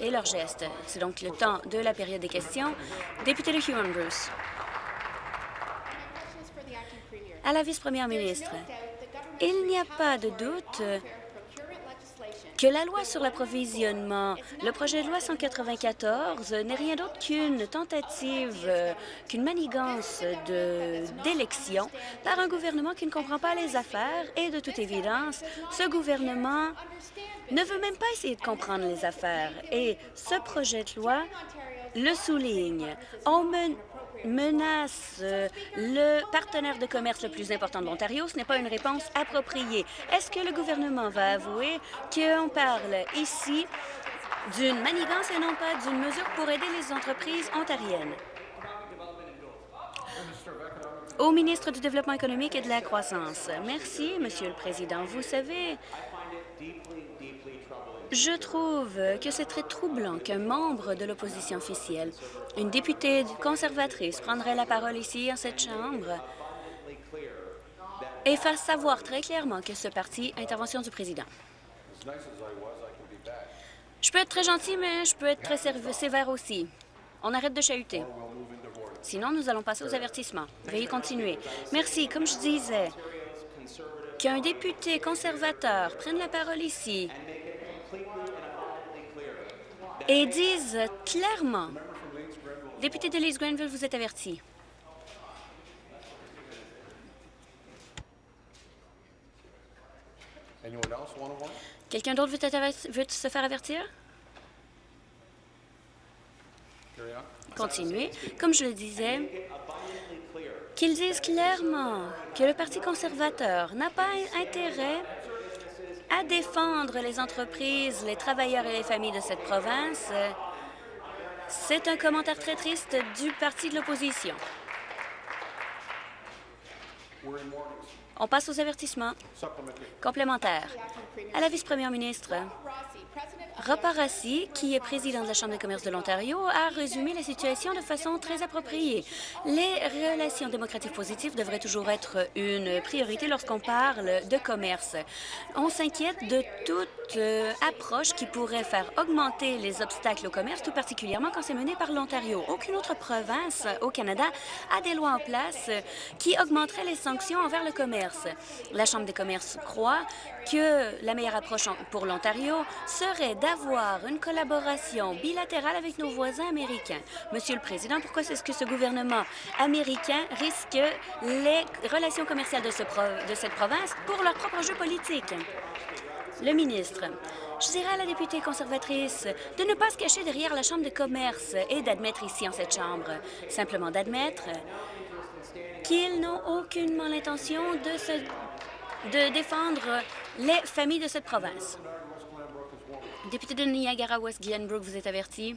et leurs gestes. C'est donc le temps de la période des questions. Député de Huron-Bruce. À la vice-première ministre, il n'y a pas de doute que la loi sur l'approvisionnement, le projet de loi 194, n'est rien d'autre qu'une tentative, euh, qu'une manigance d'élection par un gouvernement qui ne comprend pas les affaires et, de toute évidence, ce gouvernement ne veut même pas essayer de comprendre les affaires. Et ce projet de loi le souligne. Menace euh, le partenaire de commerce le plus important de l'Ontario, ce n'est pas une réponse appropriée. Est-ce que le gouvernement va avouer qu'on parle ici d'une manigance et non pas d'une mesure pour aider les entreprises ontariennes? Au ministre du Développement économique et de la croissance. Merci, Monsieur le Président. Vous savez, je trouve que c'est très troublant qu'un membre de l'opposition officielle, une députée conservatrice, prendrait la parole ici, en cette Chambre, et fasse savoir très clairement que ce parti intervention du président. Je peux être très gentil, mais je peux être très sévère aussi. On arrête de chahuter. Sinon, nous allons passer aux avertissements. Veuillez continuer. Merci. Comme je disais, qu'un député conservateur prenne la parole ici et disent clairement, député de Leeds Grenville, vous êtes averti. Quelqu'un d'autre veut, se faire avertir? Continuez. Comme je le disais, qu'ils disent clairement que le Parti conservateur n'a pas intérêt à défendre les entreprises, les travailleurs et les familles de cette province. C'est un commentaire très triste du parti de l'opposition. On passe aux avertissements complémentaires. À la vice-première ministre, Rossi, qui est président de la Chambre de commerce de l'Ontario, a résumé la situation de façon très appropriée. Les relations démocratiques positives devraient toujours être une priorité lorsqu'on parle de commerce. On s'inquiète de toute euh, approche qui pourrait faire augmenter les obstacles au commerce, tout particulièrement quand c'est mené par l'Ontario. Aucune autre province au Canada a des lois en place qui augmenteraient les sanctions envers le commerce. La Chambre des commerces croit que la meilleure approche pour l'Ontario serait d'avoir une collaboration bilatérale avec nos voisins américains. Monsieur le Président, pourquoi est-ce que ce gouvernement américain risque les relations commerciales de, cette province pour leur propre jeu politique? Le ministre, je dirais à la députée conservatrice de ne pas se cacher derrière la Chambre de commerce et d'admettre ici en cette Chambre, simplement d'admettre qu'ils n'ont aucunement l'intention de défendre les familles de cette province. Député de Niagara-West, Glenbrook, vous êtes averti.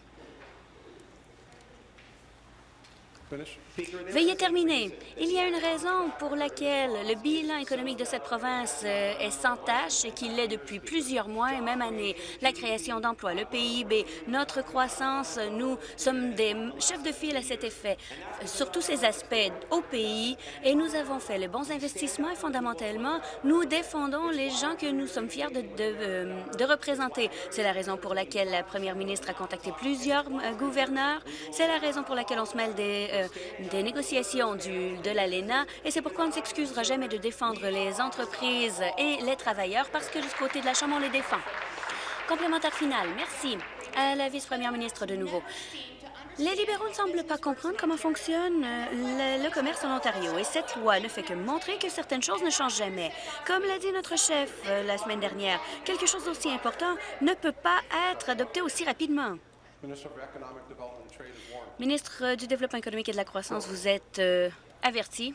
Veuillez terminer. Il y a une raison pour laquelle le bilan économique de cette province euh, est sans tâche et qu'il l'est depuis plusieurs mois et même années. La création d'emplois, le PIB, notre croissance, nous sommes des chefs de file à cet effet euh, sur tous ces aspects au pays et nous avons fait les bons investissements et fondamentalement, nous défendons les gens que nous sommes fiers de, de, euh, de représenter. C'est la raison pour laquelle la première ministre a contacté plusieurs gouverneurs. C'est la raison pour laquelle on se mêle des des négociations de l'ALENA et c'est pourquoi on ne s'excusera jamais de défendre les entreprises et les travailleurs parce que du côté de la Chambre, on les défend. Complémentaire final. Merci à la vice-première ministre de nouveau. Les libéraux ne semblent pas comprendre comment fonctionne euh, le, commerce en Ontario et cette loi ne fait que montrer que certaines choses ne changent jamais. Comme l'a dit notre chef euh, la semaine dernière, quelque chose d'aussi important ne peut pas être adopté aussi rapidement. Ministre du Développement économique et de la croissance, vous êtes euh, averti.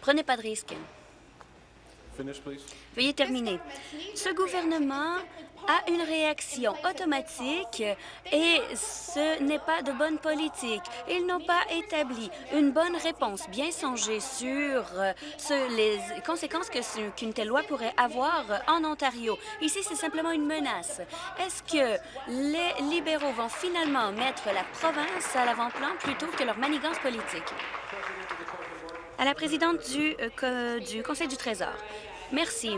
Prenez pas de risque. Veuillez terminer. Ce gouvernement a une réaction automatique et ce n'est pas de bonne politique. Ils n'ont pas établi une bonne réponse bien songée sur euh, les conséquences qu'une telle loi pourrait avoir en Ontario. Ici, c'est simplement une menace. Est-ce que les libéraux vont finalement mettre la province à l'avant-plan plutôt que leur manigance politique? À la présidente du, euh, du Conseil du Trésor. Merci.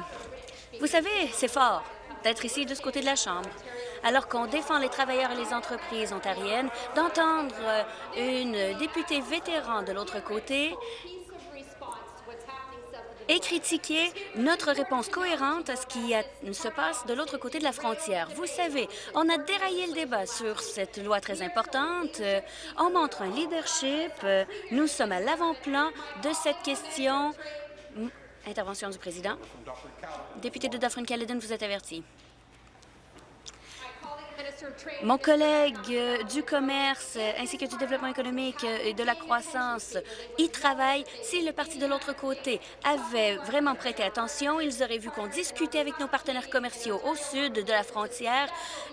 Vous savez, c'est fort d'être ici de ce côté de la Chambre, alors qu'on défend les travailleurs et les entreprises ontariennes, d'entendre euh, une députée vétéran de l'autre côté et critiquer notre réponse cohérente à ce qui se passe de l'autre côté de la frontière. Vous savez, on a déraillé le débat sur cette loi très importante. Euh, on montre un leadership. Euh, nous sommes à l'avant-plan de cette question. Intervention du président. Député de Dufferin-Caledon, vous êtes averti. Mon collègue euh, du commerce euh, ainsi que du développement économique euh, et de la croissance y travaille. Si le parti de l'autre côté avait vraiment prêté attention, ils auraient vu qu'on discutait avec nos partenaires commerciaux au sud de la frontière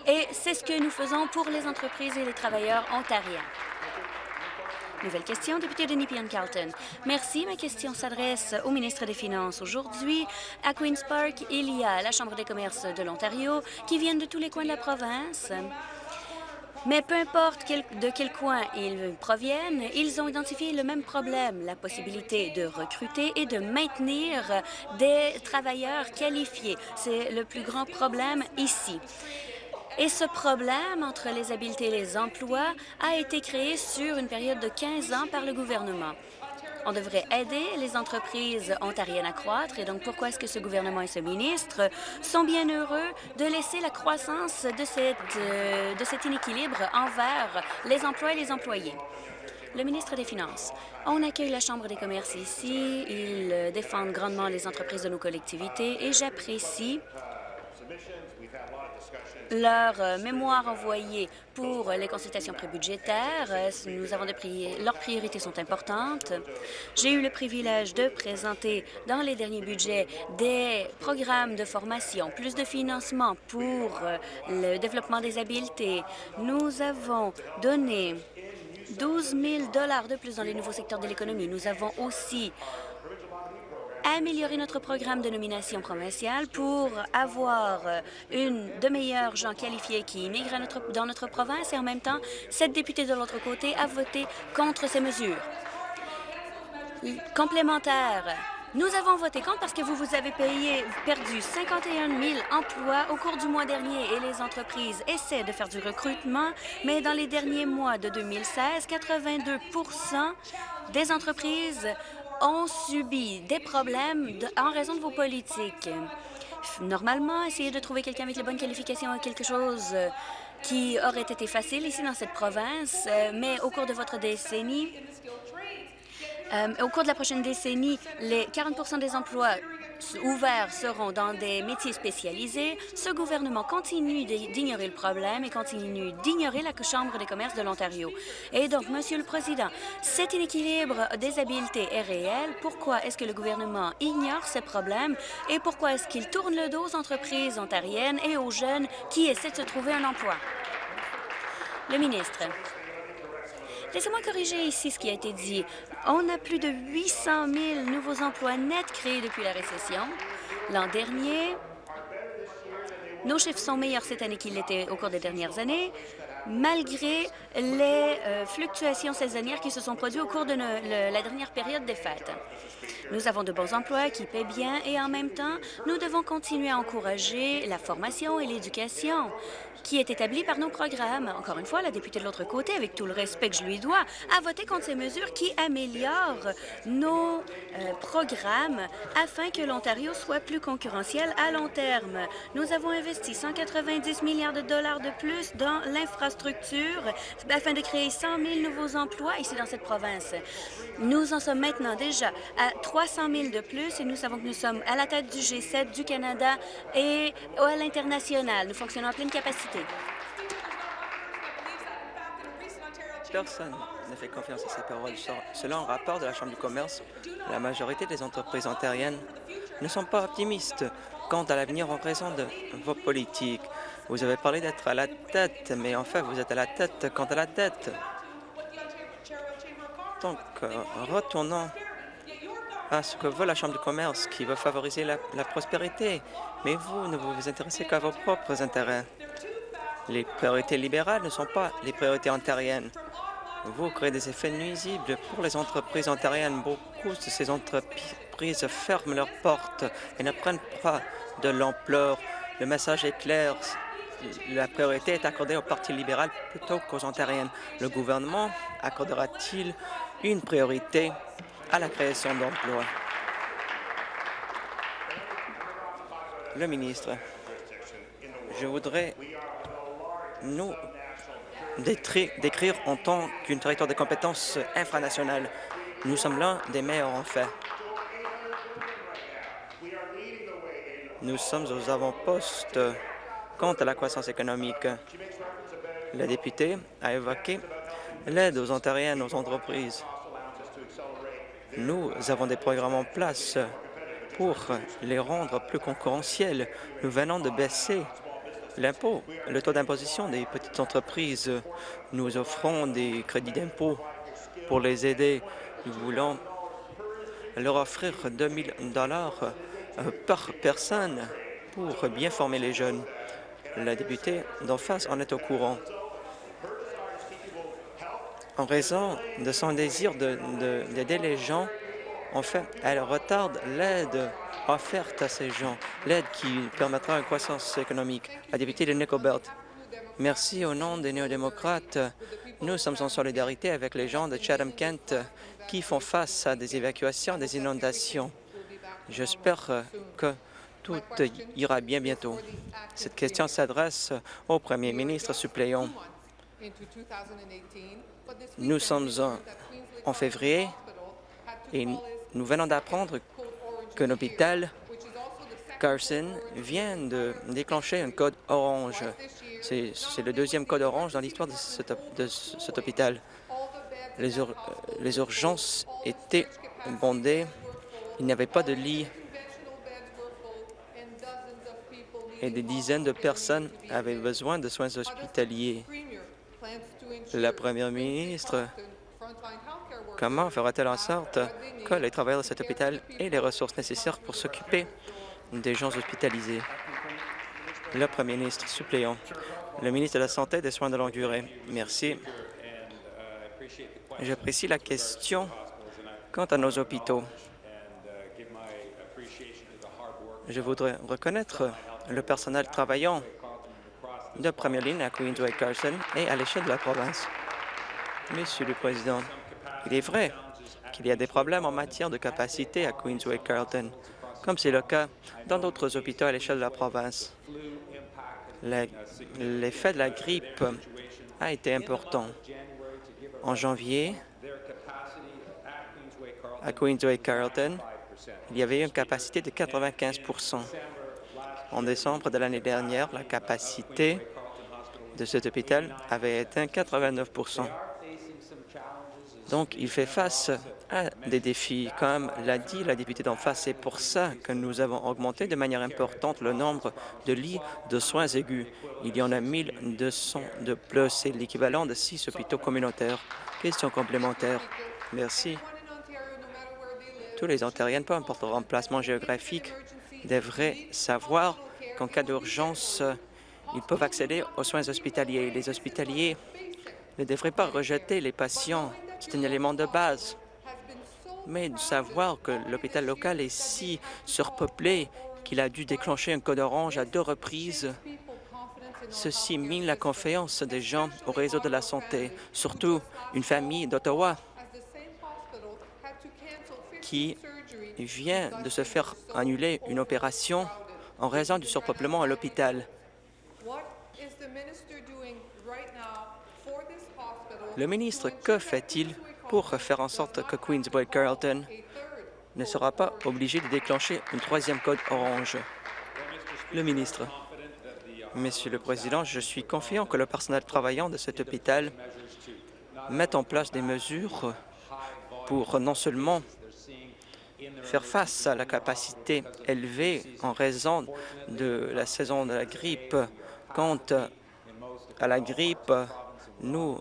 et c'est ce que nous faisons pour les entreprises et les travailleurs ontariens. Nouvelle question, député de Nepean-Carlton. Merci. Ma question s'adresse au ministre des Finances. Aujourd'hui, à Queen's Park, il y a la Chambre des commerces de l'Ontario qui viennent de tous les coins de la province. Mais peu importe de quel coin ils proviennent, ils ont identifié le même problème, la possibilité de recruter et de maintenir des travailleurs qualifiés. C'est le plus grand problème ici. Et ce problème entre les habiletés et les emplois a été créé sur une période de 15 ans par le gouvernement. On devrait aider les entreprises ontariennes à croître. Et donc, pourquoi est-ce que ce gouvernement et ce ministre sont bien heureux de laisser la croissance de, cette, euh, de cet inéquilibre envers les emplois et les employés? Le ministre des Finances. On accueille la Chambre des commerces ici. Ils défendent grandement les entreprises de nos collectivités et j'apprécie leur euh, mémoire envoyée pour les consultations prébudgétaires. Euh, nous avons leurs priorités sont importantes. J'ai eu le privilège de présenter dans les derniers budgets des programmes de formation, plus de financement pour euh, le développement des habiletés. Nous avons donné 12 000 de plus dans les nouveaux secteurs de l'économie. Nous avons aussi améliorer notre programme de nomination provinciale pour avoir une de meilleurs gens qualifiés qui immigrent dans notre province et en même temps, cette députée de l'autre côté a voté contre ces mesures. Complémentaire, nous avons voté contre parce que vous, vous avez payé, perdu 51 000 emplois au cours du mois dernier et les entreprises essaient de faire du recrutement, mais dans les derniers mois de 2016, 82% des entreprises ont subi des problèmes en raison de vos politiques. Normalement, essayer de trouver quelqu'un avec les bonnes qualifications est quelque chose euh, qui aurait été facile ici dans cette province, euh, mais au cours de votre décennie, euh, au cours de la prochaine décennie, les 40% des emplois ouverts seront dans des métiers spécialisés, ce gouvernement continue d'ignorer le problème et continue d'ignorer la Chambre des commerces de l'Ontario. Et donc, Monsieur le Président, cet inéquilibre des habiletés est réel. Pourquoi est-ce que le gouvernement ignore ces problèmes et pourquoi est-ce qu'il tourne le dos aux entreprises ontariennes et aux jeunes qui essaient de se trouver un emploi? Le ministre. Laissez-moi corriger ici ce qui a été dit. On a plus de 800 000 nouveaux emplois nets créés depuis la récession. L'an dernier, nos chiffres sont meilleurs cette année qu'ils l'étaient au cours des dernières années, malgré les euh, fluctuations saisonnières qui se sont produites au cours de la dernière période des fêtes. Nous avons de bons emplois qui paient bien et en même temps, nous devons continuer à encourager la formation et l'éducation qui est établi par nos programmes. Encore une fois, la députée de l'autre côté, avec tout le respect que je lui dois, a voté contre ces mesures qui améliorent nos euh, programmes afin que l'Ontario soit plus concurrentiel à long terme. Nous avons investi 190 milliards de dollars de plus dans l'infrastructure afin de créer 100 000 nouveaux emplois ici dans cette province. Nous en sommes maintenant déjà à 300 000 de plus et nous savons que nous sommes à la tête du G7, du Canada et à l'international. Nous fonctionnons à pleine capacité. Personne ne fait confiance à ces paroles. Selon un rapport de la Chambre du commerce, la majorité des entreprises ontariennes ne sont pas optimistes quant à l'avenir en raison de vos politiques. Vous avez parlé d'être à la tête, mais en fait, vous êtes à la tête quant à la dette. Donc, euh, retournons à ce que veut la Chambre du commerce, qui veut favoriser la, la prospérité. Mais vous ne vous intéressez qu'à vos propres intérêts. Les priorités libérales ne sont pas les priorités ontariennes. Vous créez des effets nuisibles pour les entreprises ontariennes. Beaucoup de ces entreprises ferment leurs portes et ne prennent pas de l'ampleur. Le message est clair. La priorité est accordée au Parti libéral plutôt qu'aux Ontariennes. Le gouvernement accordera-t-il une priorité à la création d'emplois? Le ministre, je voudrais nous décrire en tant qu'une territoire de compétences infranationales. Nous sommes l'un des meilleurs en fait. Nous sommes aux avant-postes quant à la croissance économique. La députée a évoqué l'aide aux Ontariennes, aux entreprises. Nous avons des programmes en place pour les rendre plus concurrentiels. Nous venons de baisser l'impôt, le taux d'imposition des petites entreprises. Nous offrons des crédits d'impôt pour les aider. Nous voulons leur offrir 2 000 dollars euh, par personne pour bien former les jeunes. La députée d'en face en est au courant. En raison de son désir d'aider les gens, en fait, elle retarde l'aide offerte à ces gens, l'aide qui permettra une croissance économique. La députée de Nickelbelt. Merci au nom des néo-démocrates. Nous sommes en solidarité avec les gens de Chatham-Kent qui font face à des évacuations, des inondations. J'espère que tout ira bien bientôt. Cette question s'adresse au premier ministre suppléant. Nous sommes en février et nous venons d'apprendre qu'un hôpital Carson vient de déclencher un code orange. C'est le deuxième code orange dans l'histoire de, cet hôpital. Les, les urgences étaient bondées. Il n'y avait pas de lit et des dizaines de personnes avaient besoin de soins hospitaliers. La première ministre Comment fera-t-elle en sorte que les travailleurs de cet hôpital aient les ressources nécessaires pour s'occuper des gens hospitalisés? Le premier ministre suppléant, le ministre de la Santé et des Soins de longue durée. Merci. J'apprécie la question quant à nos hôpitaux. Je voudrais reconnaître le personnel travaillant de première ligne à Queensway-Carson et à l'échelle de la province. Monsieur le Président, il est vrai qu'il y a des problèmes en matière de capacité à Queensway-Carlton, comme c'est le cas dans d'autres hôpitaux à l'échelle de la province. L'effet de la grippe a été important. En janvier, à Queensway-Carlton, il y avait une capacité de 95 En décembre de l'année dernière, la capacité de cet hôpital avait atteint 89% donc, il fait face à des défis, comme l'a dit la députée d'en face. C'est pour ça que nous avons augmenté de manière importante le nombre de lits de soins aigus. Il y en a 1200 de plus. C'est l'équivalent de six hôpitaux communautaires. Question complémentaire. Merci. Tous les Ontariens, peu importe leur emplacement géographique, devraient savoir qu'en cas d'urgence, ils peuvent accéder aux soins hospitaliers. Les hospitaliers ne devraient pas rejeter les patients c'est un élément de base. Mais de savoir que l'hôpital local est si surpeuplé qu'il a dû déclencher un code orange à deux reprises, ceci mine la confiance des gens au réseau de la santé, surtout une famille d'Ottawa qui vient de se faire annuler une opération en raison du surpeuplement à l'hôpital. Le ministre, que fait-il pour faire en sorte que Queensway Carlton ne sera pas obligé de déclencher une troisième code orange? Le ministre. Monsieur le Président, je suis confiant que le personnel travaillant de cet hôpital mette en place des mesures pour non seulement faire face à la capacité élevée en raison de la saison de la grippe. Quant à la grippe, nous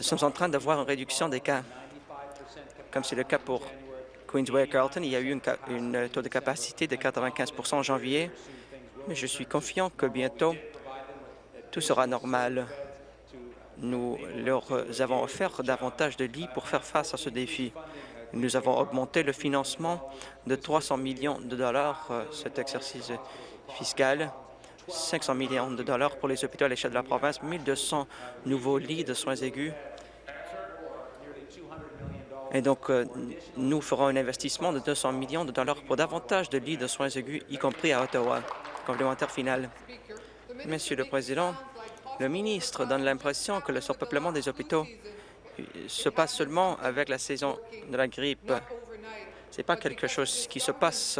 sommes en train d'avoir une réduction des cas. Comme c'est le cas pour Queensway Carlton, il y a eu une, taux de capacité de 95% en janvier, mais je suis confiant que bientôt, tout sera normal. Nous leur avons offert davantage de lits pour faire face à ce défi. Nous avons augmenté le financement de 300 millions de dollars euh, cet exercice fiscal, 500 millions de dollars pour les hôpitaux à l'échelle de la province, 1200 nouveaux lits de soins aigus. Et donc, euh, nous ferons un investissement de 200 millions de dollars pour davantage de lits de soins aigus, y compris à Ottawa. Complémentaire final. Monsieur le Président, le ministre donne l'impression que le surpeuplement des hôpitaux se passe seulement avec la saison de la grippe. Ce n'est pas quelque chose qui se passe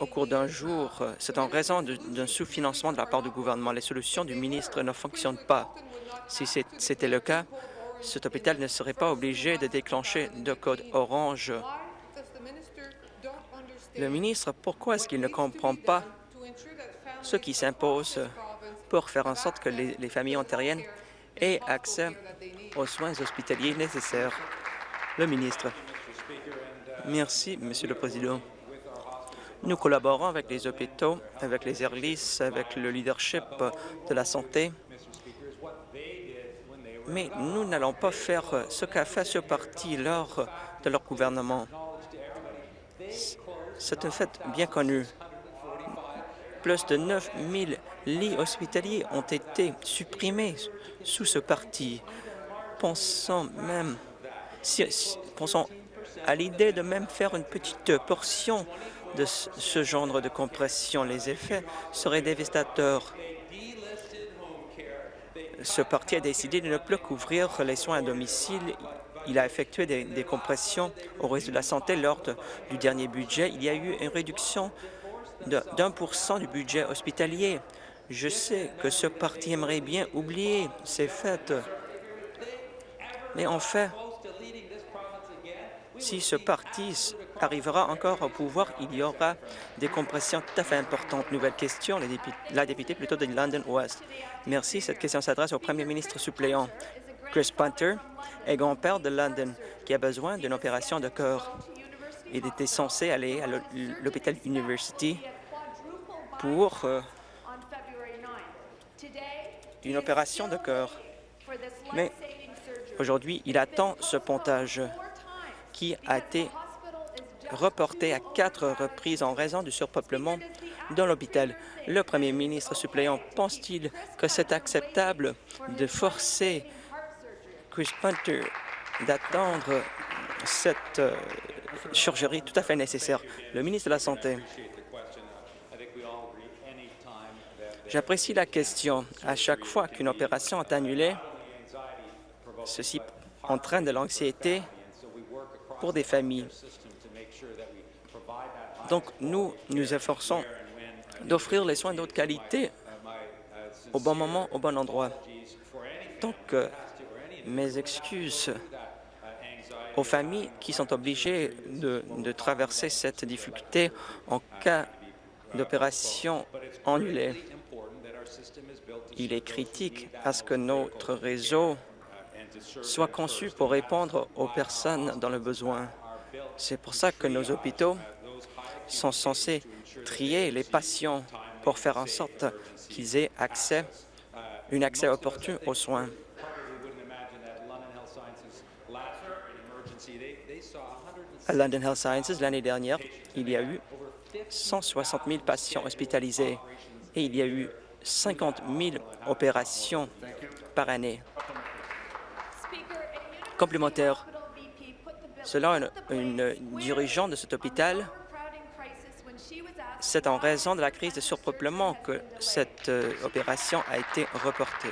au cours d'un jour. C'est en raison d'un sous-financement de la part du gouvernement. Les solutions du ministre ne fonctionnent pas. Si c'était le cas, cet hôpital ne serait pas obligé de déclencher de code orange. Le ministre, pourquoi est-ce qu'il ne comprend pas ce qui s'impose pour faire en sorte que les, les familles ontariennes aient accès aux soins hospitaliers nécessaires? Le ministre. Merci, Monsieur le Président. Nous collaborons avec les hôpitaux, avec les ERLIS, avec le leadership de la santé, mais nous n'allons pas faire ce qu'a fait ce parti lors de leur gouvernement. C'est un fait bien connu. Plus de 9 000 lits hospitaliers ont été supprimés sous ce parti. Pensons même, à l'idée de même faire une petite portion de ce genre de compression. Les effets seraient dévastateurs. Ce parti a décidé de ne plus couvrir les soins à domicile. Il a effectué des, compressions au réseau de la santé lors du dernier budget. Il y a eu une réduction d'un pour cent du budget hospitalier. Je sais que ce parti aimerait bien oublier ces faits, mais en fait, si ce parti arrivera encore au pouvoir, il y aura des compressions tout à fait importantes. Nouvelle question, la députée plutôt de London West. Merci. Cette question s'adresse au premier ministre suppléant. Chris Punter est grand-père de London qui a besoin d'une opération de cœur. Il était censé aller à l'hôpital University pour euh, une opération de cœur. Mais aujourd'hui, il attend ce pontage qui a été reporté à quatre reprises en raison du surpeuplement dans l'hôpital. Le premier ministre suppléant pense-t-il que c'est acceptable de forcer Chris Punter d'attendre cette euh, chirurgie tout à fait nécessaire? Le ministre de la Santé. J'apprécie la question. À chaque fois qu'une opération est annulée, ceci entraîne de l'anxiété pour des familles. Donc, nous nous efforçons d'offrir les soins d'autre qualité au bon moment, au bon endroit. Donc, mes excuses aux familles qui sont obligées de, traverser cette difficulté en cas d'opération annulée. Il est critique à ce que notre réseau soit conçu pour répondre aux personnes dans le besoin. C'est pour ça que nos hôpitaux sont censés trier les patients pour faire en sorte qu'ils aient accès, un accès opportun aux soins. À London Health Sciences, l'année dernière, il y a eu 160 000 patients hospitalisés et il y a eu 50 000 opérations par année. Complémentaire, selon une, dirigeante de cet hôpital, c'est en raison de la crise de surpeuplement que cette euh, opération a été reportée.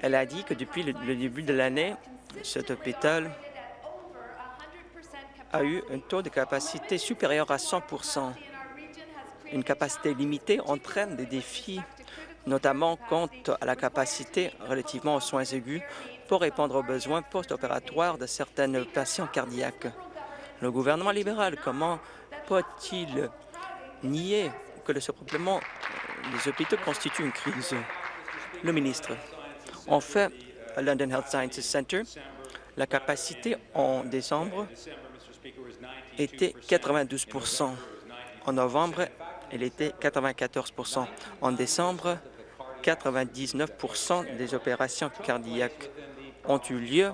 Elle a dit que depuis le début de l'année, cet hôpital a eu un taux de capacité supérieur à 100% Une capacité limitée entraîne des défis, notamment quant à la capacité relativement aux soins aigus pour répondre aux besoins post-opératoires de certains patients cardiaques. Le gouvernement libéral, comment peut-il nier que le surpeuplement des hôpitaux constitue une crise? Le ministre. En fait, à London Health Sciences Centre, la capacité en décembre était 92% En novembre, elle était 94% En décembre, 99% des opérations cardiaques ont eu lieu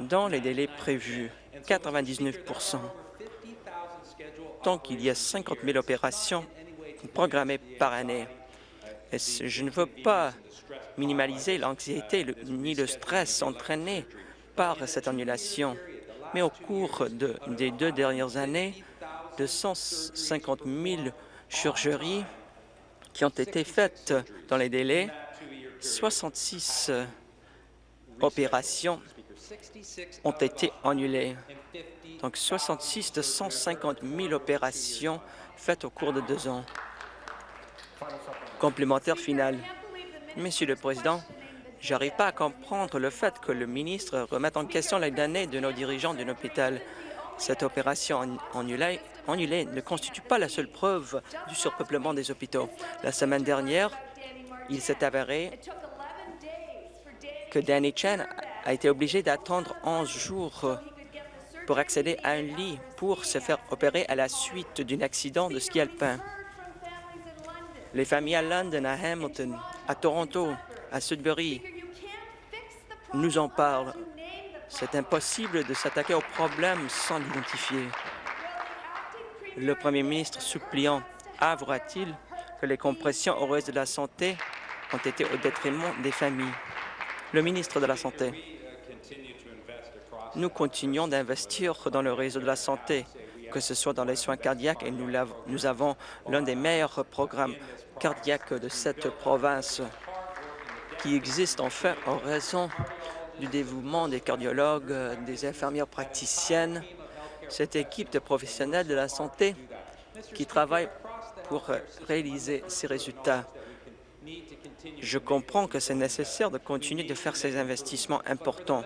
dans les délais prévus, 99% Donc, il y a 50 000 opérations programmées par année. Je ne veux pas minimaliser l'anxiété ni le stress entraîné par cette annulation, mais au cours des deux dernières années, de 150 000 chirurgies qui ont été faites dans les délais, 66 opérations ont été annulées. Donc 66 de 150 000 opérations faites au cours de deux ans. Complémentaire final. Monsieur le Président, j'arrive pas à comprendre le fait que le ministre remette en question les données de nos dirigeants d'un hôpital. Cette opération annulée, ne constitue pas la seule preuve du surpeuplement des hôpitaux. La semaine dernière, il s'est avéré que Danny Chen a été obligé d'attendre 11 jours pour accéder à un lit pour se faire opérer à la suite d'un accident de ski alpin. Les familles à London, à Hamilton, à Toronto, à Sudbury nous en parlent. C'est impossible de s'attaquer au problème sans l'identifier. Le premier ministre suppliant avouera-t-il que les compressions heureuses de la santé ont été au détriment des familles? Le ministre de la Santé. Nous continuons d'investir dans le réseau de la santé, que ce soit dans les soins cardiaques, et nous, nous avons l'un des meilleurs programmes cardiaques de cette province qui existe en fait en raison du dévouement des cardiologues, des infirmières praticiennes, cette équipe de professionnels de la santé qui travaille pour réaliser ces résultats. Je comprends que c'est nécessaire de continuer de faire ces investissements importants.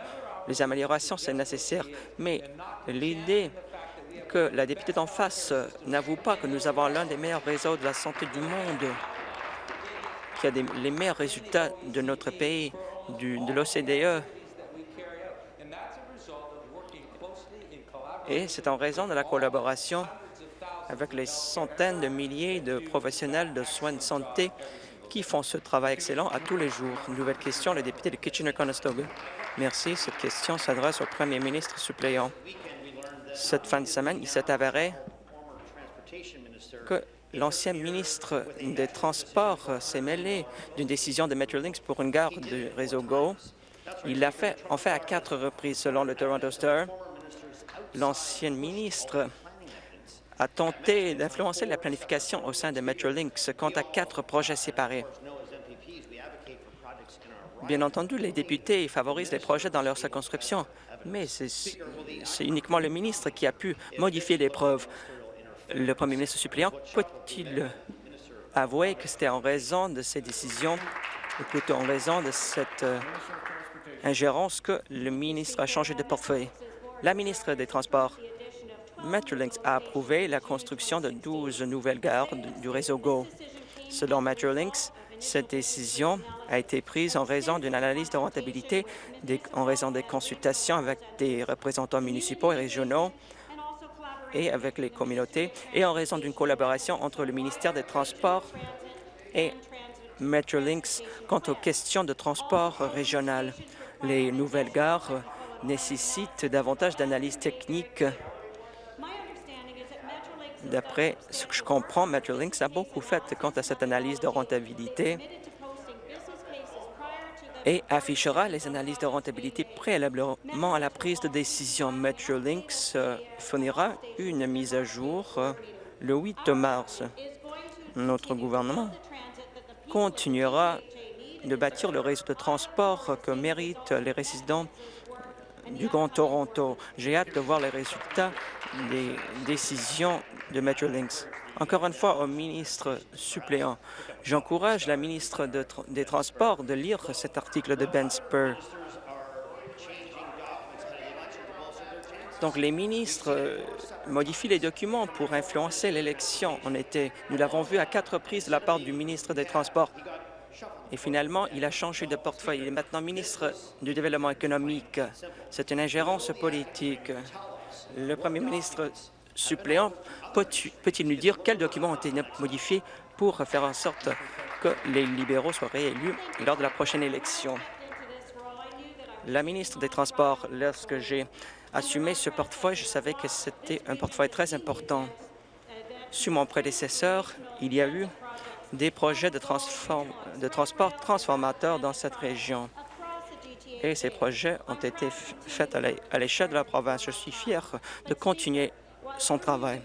Les améliorations, c'est nécessaire, mais l'idée que la députée d'en face n'avoue pas que nous avons l'un des meilleurs réseaux de la santé du monde, qui a les meilleurs résultats de notre pays, de l'OCDE, et c'est en raison de la collaboration avec les centaines de milliers de professionnels de soins de santé qui font ce travail excellent à tous les jours. nouvelle question, le député de Kitchener-Conestoga. Merci. Cette question s'adresse au premier ministre suppléant. Cette fin de semaine, il s'est avéré que l'ancien ministre des Transports s'est mêlé d'une décision de Metrolinx pour une gare du réseau GO. Il l'a fait, en fait à quatre reprises, selon le Toronto Star. L'ancien ministre a tenté d'influencer la planification au sein de Metrolinx quant à quatre projets séparés. Bien entendu, les députés favorisent les projets dans leur circonscription, mais c'est uniquement le ministre qui a pu modifier les preuves. Le premier ministre suppléant peut-il avouer que c'était en raison de ces décisions, ou plutôt en raison de cette euh, ingérence que le ministre a changé de portefeuille? La ministre des Transports, Metrolinx a approuvé la construction de 12 nouvelles gares du réseau GO. Selon Metrolinx, cette décision a été prise en raison d'une analyse de rentabilité, en raison des consultations avec des représentants municipaux et régionaux et avec les communautés, et en raison d'une collaboration entre le ministère des Transports et Metrolinx quant aux questions de transport régional. Les nouvelles gares nécessitent davantage d'analyses techniques D'après ce que je comprends, Metrolinx a beaucoup fait quant à cette analyse de rentabilité et affichera les analyses de rentabilité préalablement à la prise de décision. Metrolinx euh, fournira une mise à jour euh, le 8 mars. Notre gouvernement continuera de bâtir le réseau de transport que méritent les résidents du Grand Toronto. J'ai hâte de voir les résultats des décisions de Metrolinx. Encore une fois, au ministre suppléant, j'encourage la ministre des Transports de lire cet article de Ben Spur. Donc, les ministres euh, modifient les documents pour influencer l'élection en été. Nous l'avons vu à quatre reprises de la part du ministre des Transports. Et finalement, il a changé de portefeuille. Il est maintenant ministre du Développement économique. C'est une ingérence politique. Le premier ministre suppléant peut-il nous dire quels documents ont été modifiés pour faire en sorte que les libéraux soient réélus lors de la prochaine élection? la ministre des Transports. Lorsque j'ai assumé ce portefeuille, je savais que c'était un portefeuille très important. Sous mon prédécesseur, il y a eu des projets de, de transport transformateurs dans cette région. Et ces projets ont été faits à l'échelle de la province. Je suis fier de continuer son travail.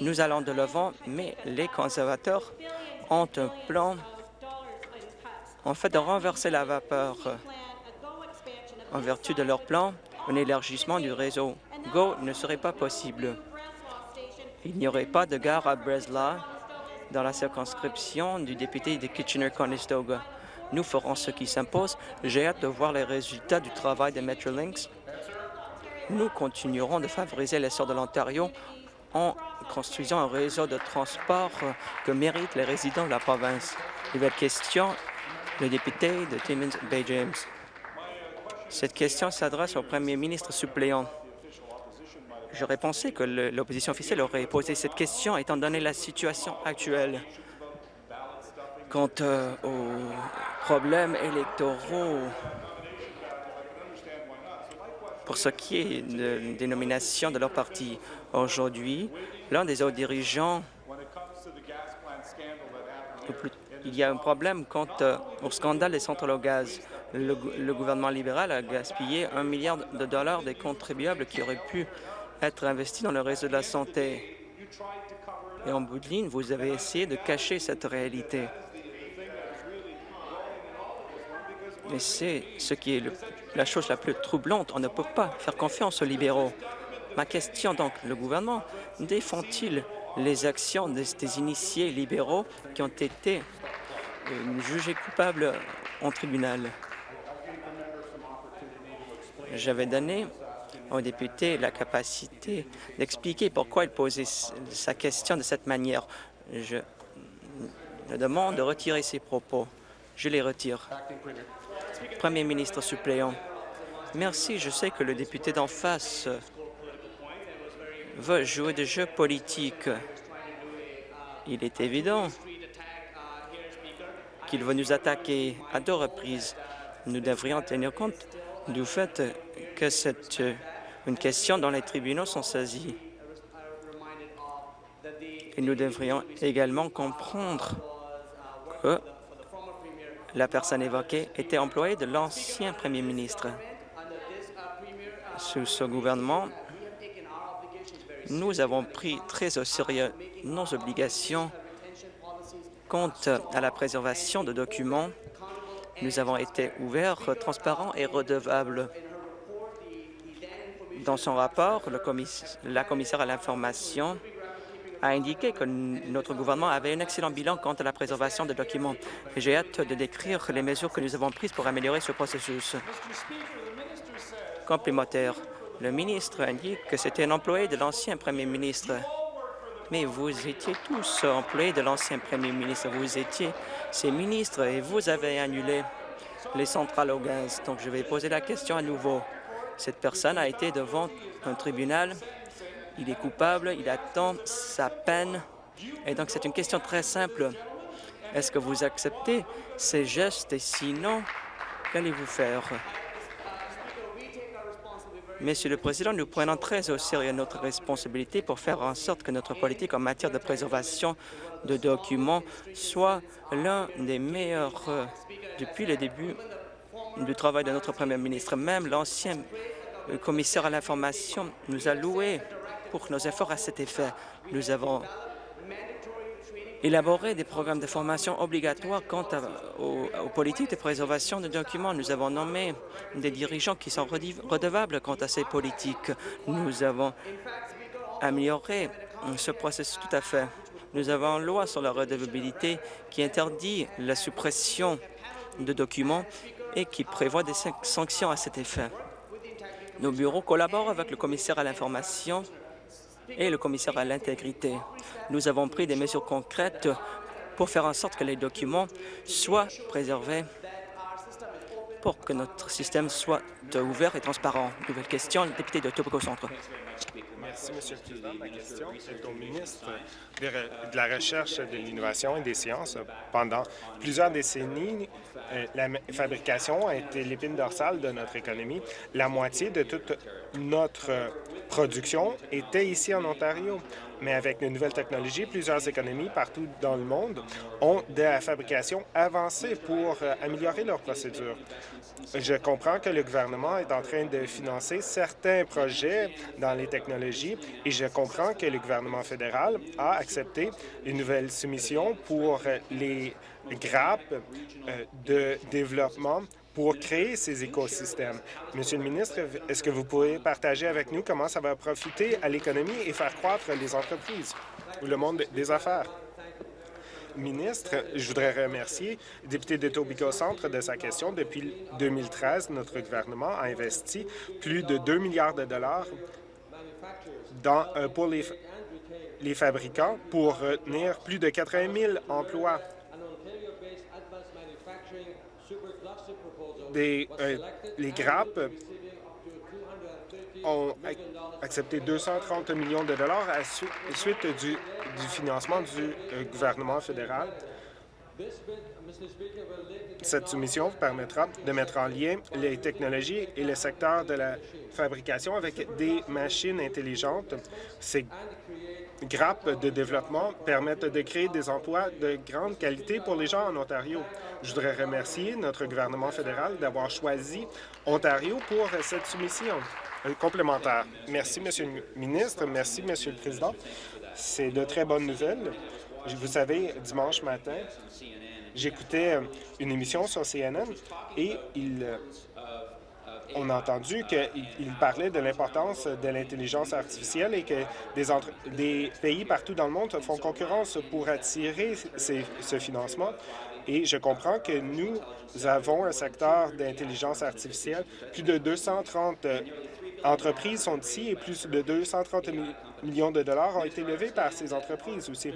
Nous allons de l'avant, mais les conservateurs ont un plan en fait de renverser la vapeur. En vertu de leur plan, un élargissement du réseau GO ne serait pas possible. Il n'y aurait pas de gare à Breslau dans la circonscription du député de Kitchener-Conestoga. Nous ferons ce qui s'impose. J'ai hâte de voir les résultats du travail de Metrolinx. Nous continuerons de favoriser l'essor de l'Ontario en construisant un réseau de transport que méritent les résidents de la province. Nouvelle question, le député de Timmins Bay James. Cette question s'adresse au premier ministre suppléant. J'aurais pensé que l'opposition officielle aurait posé cette question étant donné la situation actuelle. Quant euh, aux problèmes électoraux, pour ce qui est de, des nominations de leur parti aujourd'hui, l'un des hauts dirigeants, il y a un problème quant euh, au scandale des centrales au gaz. Le, le, gouvernement libéral a gaspillé un milliard de dollars des contribuables qui auraient pu être investis dans le réseau de la santé. Et en bout de ligne, vous avez essayé de cacher cette réalité. Et c'est ce qui est la chose la plus troublante. On ne peut pas faire confiance aux libéraux. Ma question donc, le gouvernement défend-il les actions des, des, initiés libéraux qui ont été euh, jugés coupables en tribunal? J'avais donné au député la capacité d'expliquer pourquoi il posait sa question de cette manière. Je le demande de retirer ses propos. Je les retire. Premier ministre suppléant. Merci. Je sais que le député d'en face veut jouer des jeux politiques. Il est évident qu'il va nous attaquer à deux reprises. Nous devrions tenir compte du fait que c'est une question dont les tribunaux sont saisis. Et nous devrions également comprendre que la personne évoquée était employée de l'ancien premier ministre. Sous ce gouvernement, nous avons pris très au sérieux nos obligations quant à la préservation de documents. Nous avons été ouverts, transparents et redevables. Dans son rapport, la commissaire à l'information a indiqué que notre gouvernement avait un excellent bilan quant à la préservation des documents. J'ai hâte de décrire les mesures que nous avons prises pour améliorer ce processus. Complémentaire, le ministre indique que c'était un employé de l'ancien premier ministre. Mais vous étiez tous employés de l'ancien premier ministre. Vous étiez ses ministres et vous avez annulé les centrales au gaz. Donc, je vais poser la question à nouveau. Cette personne a été devant un tribunal il est coupable, il attend sa peine. Et donc, c'est une question très simple. Est-ce que vous acceptez ces gestes et sinon, qu'allez-vous faire? Monsieur le Président, nous prenons très au sérieux notre responsabilité pour faire en sorte que notre politique en matière de préservation de documents soit l'un des meilleurs euh, depuis le début du travail de notre Premier ministre. Même l'ancien commissaire à l'information nous a loué pour nos efforts à cet effet. Nous avons élaboré des programmes de formation obligatoires quant aux, aux, politiques de préservation de documents. Nous avons nommé des dirigeants qui sont redevables quant à ces politiques. Nous avons amélioré ce processus tout à fait. Nous avons une loi sur la redevabilité qui interdit la suppression de documents et qui prévoit des sanctions à cet effet. Nos bureaux collaborent avec le commissaire à l'information et le commissaire à l'intégrité. Nous avons pris des mesures concrètes pour faire en sorte que les documents soient préservés pour que notre système soit ouvert et transparent. Nouvelle question, le député de Tobago Centre. Merci, Monsieur le Président. Ma question est au ministre de la Recherche, de l'Innovation et des Sciences. Pendant plusieurs décennies, euh, la fabrication a été l'épine dorsale de notre économie. La moitié de toute notre production était ici en Ontario. Mais avec les nouvelles technologies, plusieurs économies partout dans le monde ont de la fabrication avancée pour euh, améliorer leurs procédures. Je comprends que le gouvernement est en train de financer certains projets dans les technologies et je comprends que le gouvernement fédéral a accepté une nouvelle soumission pour les grappes euh, de développement pour créer ces écosystèmes. Monsieur le ministre, est-ce que vous pouvez partager avec nous comment ça va profiter à l'économie et faire croître les entreprises ou le monde des affaires? Ministre, je voudrais remercier le député de Tobico Centre de sa question. Depuis 2013, notre gouvernement a investi plus de 2 milliards de dollars euh, pour les, les fabricants pour retenir plus de 80 000 emplois. Euh, les grappes ont accepté 230 millions de dollars à suite du financement du euh, gouvernement fédéral. Cette soumission permettra de mettre en lien les technologies et le secteur de la fabrication avec des machines intelligentes. Grappes de développement permettent de créer des emplois de grande qualité pour les gens en Ontario. Je voudrais remercier notre gouvernement fédéral d'avoir choisi Ontario pour cette soumission complémentaire. Merci, Monsieur le ministre. Merci, Monsieur le Président. C'est de très bonnes nouvelles. Vous savez, dimanche matin, j'écoutais une émission sur CNN et il, on a entendu qu'il parlait de l'importance de l'intelligence artificielle et que des, pays partout dans le monde font concurrence pour attirer ce financement. Et je comprends que nous avons un secteur d'intelligence artificielle. Plus de 230 euh, entreprises sont ici et plus de 230 millions de dollars ont été levés par ces entreprises aussi.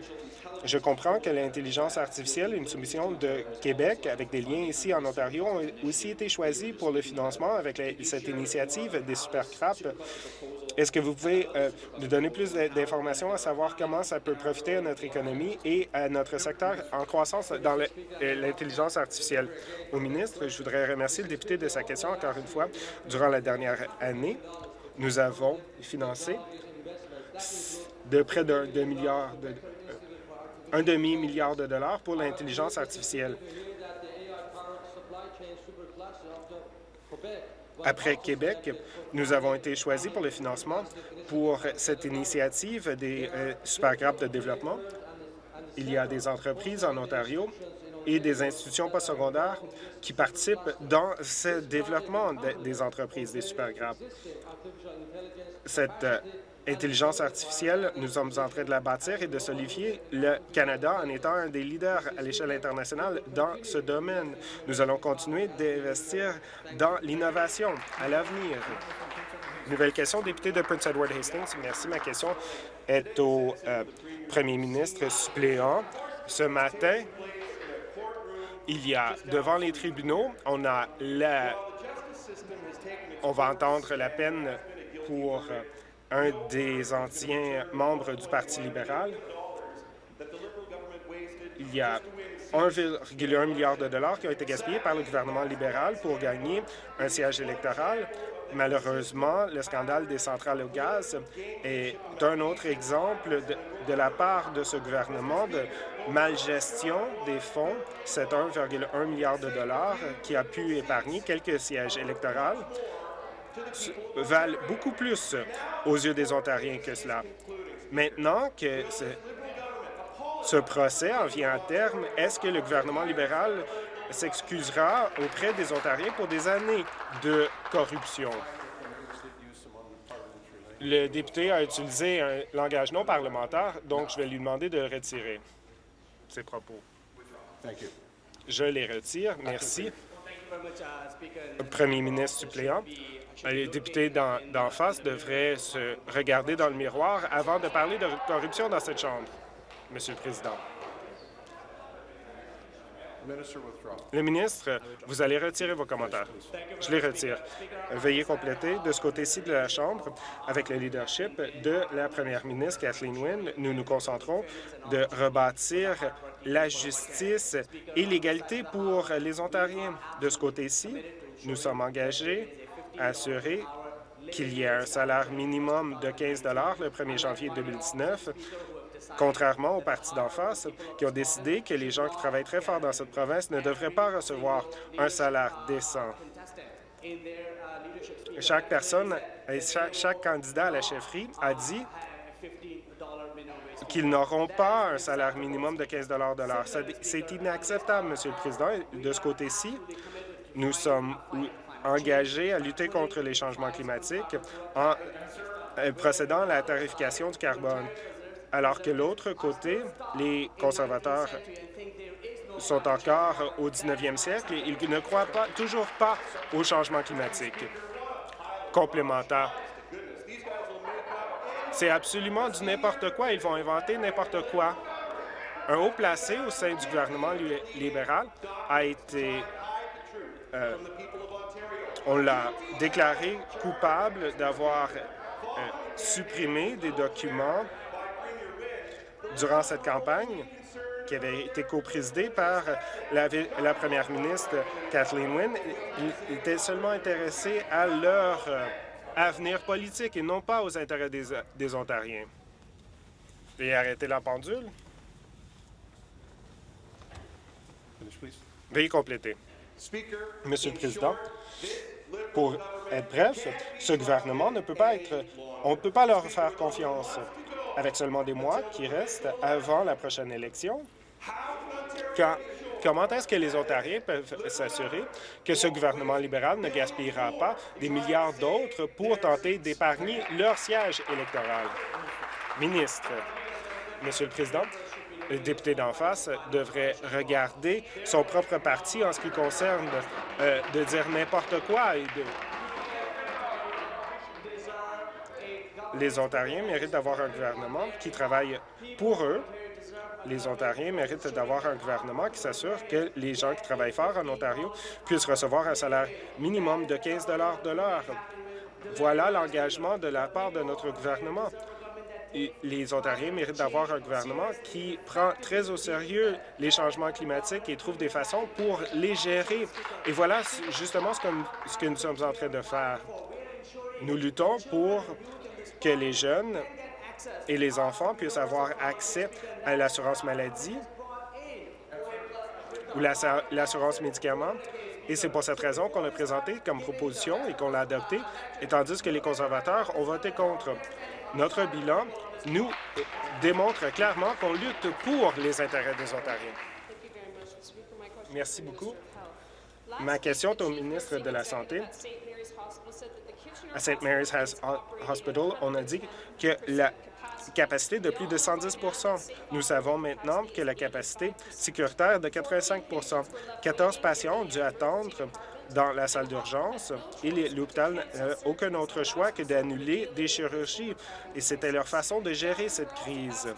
Je comprends que l'intelligence artificielle, une soumission de Québec avec des liens ici en Ontario, ont aussi été choisis pour le financement avec cette initiative des supercraps. Est-ce que vous pouvez euh, nous donner plus d'informations à savoir comment ça peut profiter à notre économie et à notre secteur en croissance dans euh, l'intelligence artificielle? Au ministre, je voudrais remercier le député de sa question encore une fois. Durant la dernière année, nous avons financé de près d'un milliard de, un demi-milliard de dollars pour l'intelligence artificielle. Après Québec, nous avons été choisis pour le financement pour cette initiative des euh, supergrappes de développement. Il y a des entreprises en Ontario et des institutions postsecondaires qui participent dans ce développement des entreprises, des supergrappes. Cette euh, intelligence artificielle, nous sommes en train de la bâtir et de solidifier le Canada en étant un des leaders à l'échelle internationale dans ce domaine. Nous allons continuer d'investir dans l'innovation à l'avenir. Nouvelle question, député de Prince Edward Hastings. Merci. Ma question est au euh, premier ministre suppléant. Ce matin, il y a devant les tribunaux, on a la, on va entendre la peine pour euh, un des anciens membres du Parti libéral. Il y a 1,1 milliard de dollars qui ont été gaspillés par le gouvernement libéral pour gagner un siège électoral. Malheureusement, le scandale des centrales au gaz est un autre exemple de, la part de ce gouvernement de malgestion des fonds. C'est 1,1 milliard de dollars qui a pu épargner quelques sièges électoraux valent beaucoup plus aux yeux des Ontariens que cela. Maintenant que ce, ce procès en vient à terme, est-ce que le gouvernement libéral s'excusera auprès des Ontariens pour des années de corruption? Le député a utilisé un langage non parlementaire, donc je vais lui demander de retirer ses propos. Je les retire. Merci. Premier ministre suppléant. Les députés d'en face devraient se regarder dans le miroir avant de parler de corruption dans cette Chambre, Monsieur le Président. Le ministre, vous allez retirer vos commentaires. Je les retire. Veuillez compléter de ce côté-ci de la Chambre, avec le leadership de la première ministre Kathleen Wynne, nous nous concentrons de rebâtir la justice et l'égalité pour les Ontariens. De ce côté-ci, nous sommes engagés à assurer qu'il y ait un salaire minimum de 15 le 1er janvier 2019 contrairement aux partis d'en face qui ont décidé que les gens qui travaillent très fort dans cette province ne devraient pas recevoir un salaire décent. Chaque personne, chaque, candidat à la chefferie a dit qu'ils n'auront pas un salaire minimum de 15 de l'heure. C'est inacceptable, Monsieur le Président. De ce côté-ci, nous sommes engagés à lutter contre les changements climatiques en euh, procédant à la tarification du carbone alors que l'autre côté, les conservateurs sont encore au 19e siècle et ils ne croient pas, toujours pas au changement climatique. Complémentaire. C'est absolument du n'importe quoi. Ils vont inventer n'importe quoi. Un haut placé au sein du gouvernement libéral a été... Euh, on l'a déclaré coupable d'avoir euh, supprimé des documents durant cette campagne qui avait été coprésidée par la, première ministre Kathleen Wynne, ils étaient seulement intéressés à leur euh, avenir politique et non pas aux intérêts des, des Ontariens. Et arrêter la pendule. Veuillez compléter. Monsieur le Président, pour être bref, ce gouvernement ne peut pas être... On ne peut pas leur faire confiance avec seulement des mois qui restent avant la prochaine élection, comment est-ce que les Ontariens peuvent s'assurer que ce gouvernement libéral ne gaspillera pas des milliards d'autres pour tenter d'épargner leur siège électoral? Ministre, Monsieur le Président, le député d'en face devrait regarder son propre parti en ce qui concerne euh, de dire n'importe quoi et de Les Ontariens méritent d'avoir un gouvernement qui travaille pour eux. Les Ontariens méritent d'avoir un gouvernement qui s'assure que les gens qui travaillent fort en Ontario puissent recevoir un salaire minimum de 15 de l'heure. Voilà l'engagement de la part de notre gouvernement. les Ontariens méritent d'avoir un gouvernement qui prend très au sérieux les changements climatiques et trouve des façons pour les gérer. Et voilà justement ce que, ce que nous sommes en train de faire. Nous luttons pour que les jeunes et les enfants puissent avoir accès à l'assurance maladie ou l'assurance médicaments. Et c'est pour cette raison qu'on l'a présenté comme proposition et qu'on l'a adopté, et tandis que les conservateurs ont voté contre. Notre bilan nous démontre clairement qu'on lutte pour les intérêts des Ontariens. Merci beaucoup. Ma question est au ministre de la Santé à St. Mary's Hospital, on a dit que la capacité de plus de 110% Nous savons maintenant que la capacité sécuritaire est de 85% 14 patients ont dû attendre dans la salle d'urgence et l'hôpital n'a aucun autre choix que d'annuler des chirurgies. Et c'était leur façon de gérer cette crise.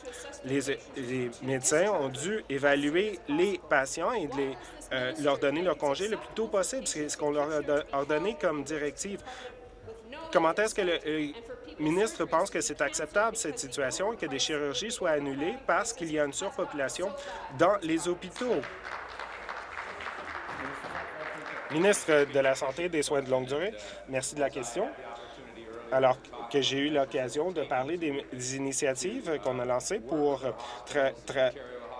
Les, médecins ont dû évaluer les patients et euh, leur donner leur congé le plus tôt possible. C'est ce qu'on leur a ordonné comme directive. Comment est-ce que le ministre pense que c'est acceptable, cette situation, que des chirurgies soient annulées parce qu'il y a une surpopulation dans les hôpitaux? Ministre de la Santé et des Soins de longue durée, merci de la question. Alors que j'ai eu l'occasion de parler des, initiatives qu'on a lancées pour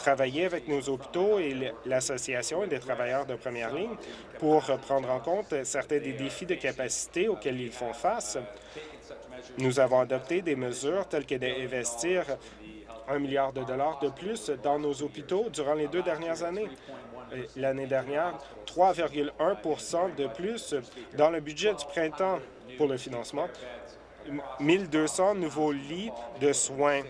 travailler avec nos hôpitaux et l'Association des travailleurs de première ligne pour prendre en compte certains des défis de capacité auxquels ils font face. Nous avons adopté des mesures telles que d'investir un milliard de dollars de plus dans nos hôpitaux durant les deux dernières années. L'année dernière, 3,1% de plus dans le budget du printemps pour le financement, 1200 nouveaux lits de soins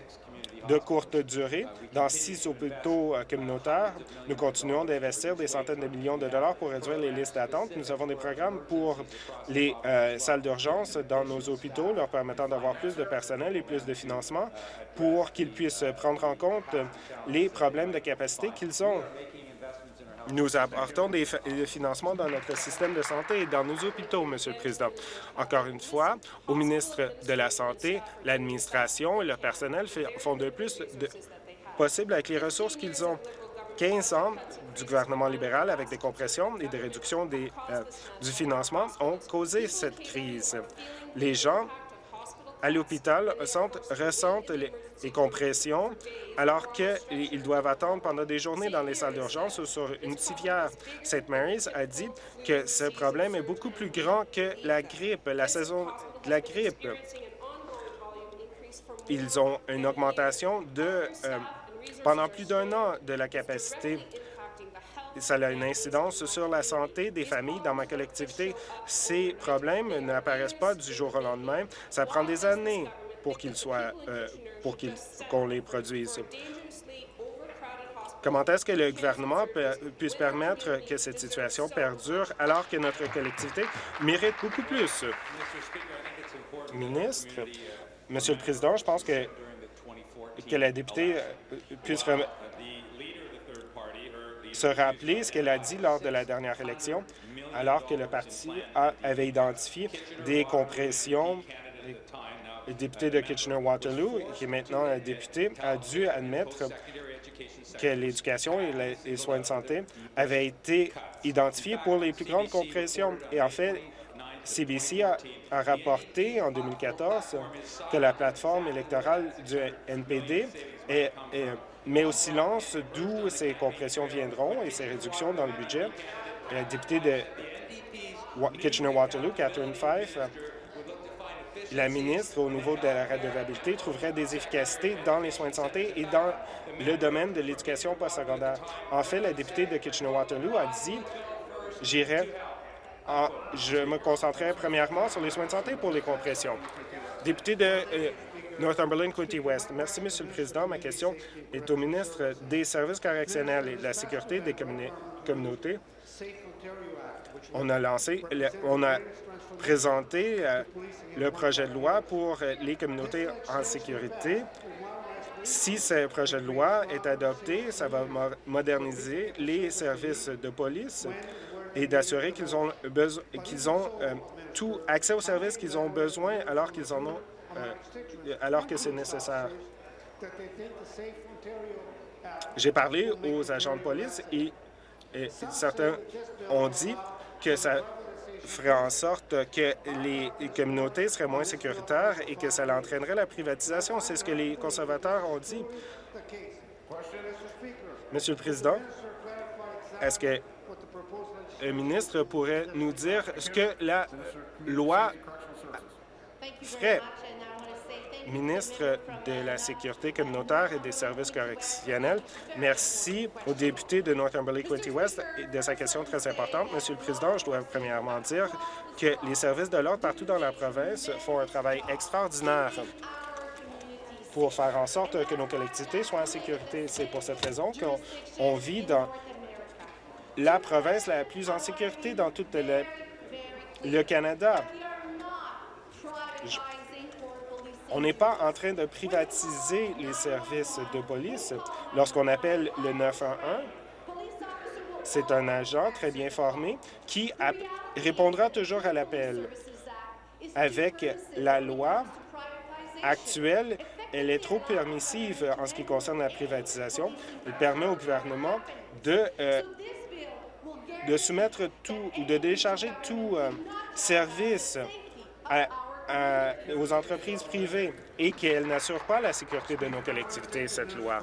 de courte durée. Dans six hôpitaux euh, communautaires, nous continuons d'investir des centaines de millions de dollars pour réduire les listes d'attente. Nous avons des programmes pour les euh, salles d'urgence dans nos hôpitaux, leur permettant d'avoir plus de personnel et plus de financement pour qu'ils puissent prendre en compte les problèmes de capacité qu'ils ont. Nous apportons des financements dans notre système de santé et dans nos hôpitaux, Monsieur le Président. Encore une fois, au ministre de la Santé, l'administration et le personnel font de plus possible avec les ressources qu'ils ont. 15 ans du gouvernement libéral avec des compressions et des réductions des, euh, du financement ont causé cette crise. Les gens à l'hôpital ressentent les, compressions alors qu'ils doivent attendre pendant des journées dans les salles d'urgence ou sur une civière. St. Mary's a dit que ce problème est beaucoup plus grand que la grippe, la saison de la grippe. Ils ont une augmentation de euh, pendant plus d'un an de la capacité ça a une incidence sur la santé des familles dans ma collectivité. Ces problèmes n'apparaissent pas du jour au lendemain. Ça prend des années pour qu'ils soient, euh, pour qu'on les produise. Comment est-ce que le gouvernement puisse permettre que cette situation perdure alors que notre collectivité mérite beaucoup plus? Ministre, Monsieur le Président, je pense que, que la députée euh, puisse se rappeler ce qu'elle a dit lors de la dernière élection, alors que le parti avait identifié des compressions. Le député de Kitchener-Waterloo, qui est maintenant un député, a dû admettre que l'éducation et les soins de santé avaient été identifiés pour les plus grandes compressions. Et en fait, CBC a, rapporté en 2014 que la plateforme électorale du NPD mais au silence d'où ces compressions viendront et ces réductions dans le budget. La députée de Kitchener-Waterloo, Catherine Fife, la ministre, au niveau de la redevabilité, trouverait des efficacités dans les soins de santé et dans le domaine de l'éducation postsecondaire. En fait, la députée de Kitchener-Waterloo a dit « J'irai, je me concentrerai premièrement sur les soins de santé pour les compressions ». Député de euh, Northumberland, County West. Merci, Monsieur le Président. Ma question est au ministre des Services correctionnels et de la Sécurité des communautés. On a lancé, on a présenté euh, le projet de loi pour les communautés en sécurité. Si ce projet de loi est adopté, ça va moderniser les services de police et d'assurer qu'ils ont, ont euh, tout accès aux services qu'ils ont besoin alors qu'ils en ont euh, alors que c'est nécessaire. J'ai parlé aux agents de police et, certains ont dit que ça ferait en sorte que les communautés seraient moins sécuritaires et que ça entraînerait la privatisation. C'est ce que les conservateurs ont dit. Monsieur le Président, est-ce que le ministre pourrait nous dire ce que la loi ferait? Ministre de la Sécurité communautaire et des services correctionnels. Merci au député de Northumberland-Quinty-West de sa question très importante. Monsieur le Président, je dois premièrement dire que les services de l'ordre partout dans la province font un travail extraordinaire pour faire en sorte que nos collectivités soient en sécurité. C'est pour cette raison qu'on vit dans la province la plus en sécurité dans tout le, le Canada. On n'est pas en train de privatiser les services de police. Lorsqu'on appelle le 911, c'est un agent très bien formé qui répondra toujours à l'appel. Avec la loi actuelle, elle est trop permissive en ce qui concerne la privatisation. Elle permet au gouvernement de, euh, de soumettre tout ou de décharger tout euh, service à, aux entreprises privées et qu'elle n'assure pas la sécurité de nos collectivités, cette loi.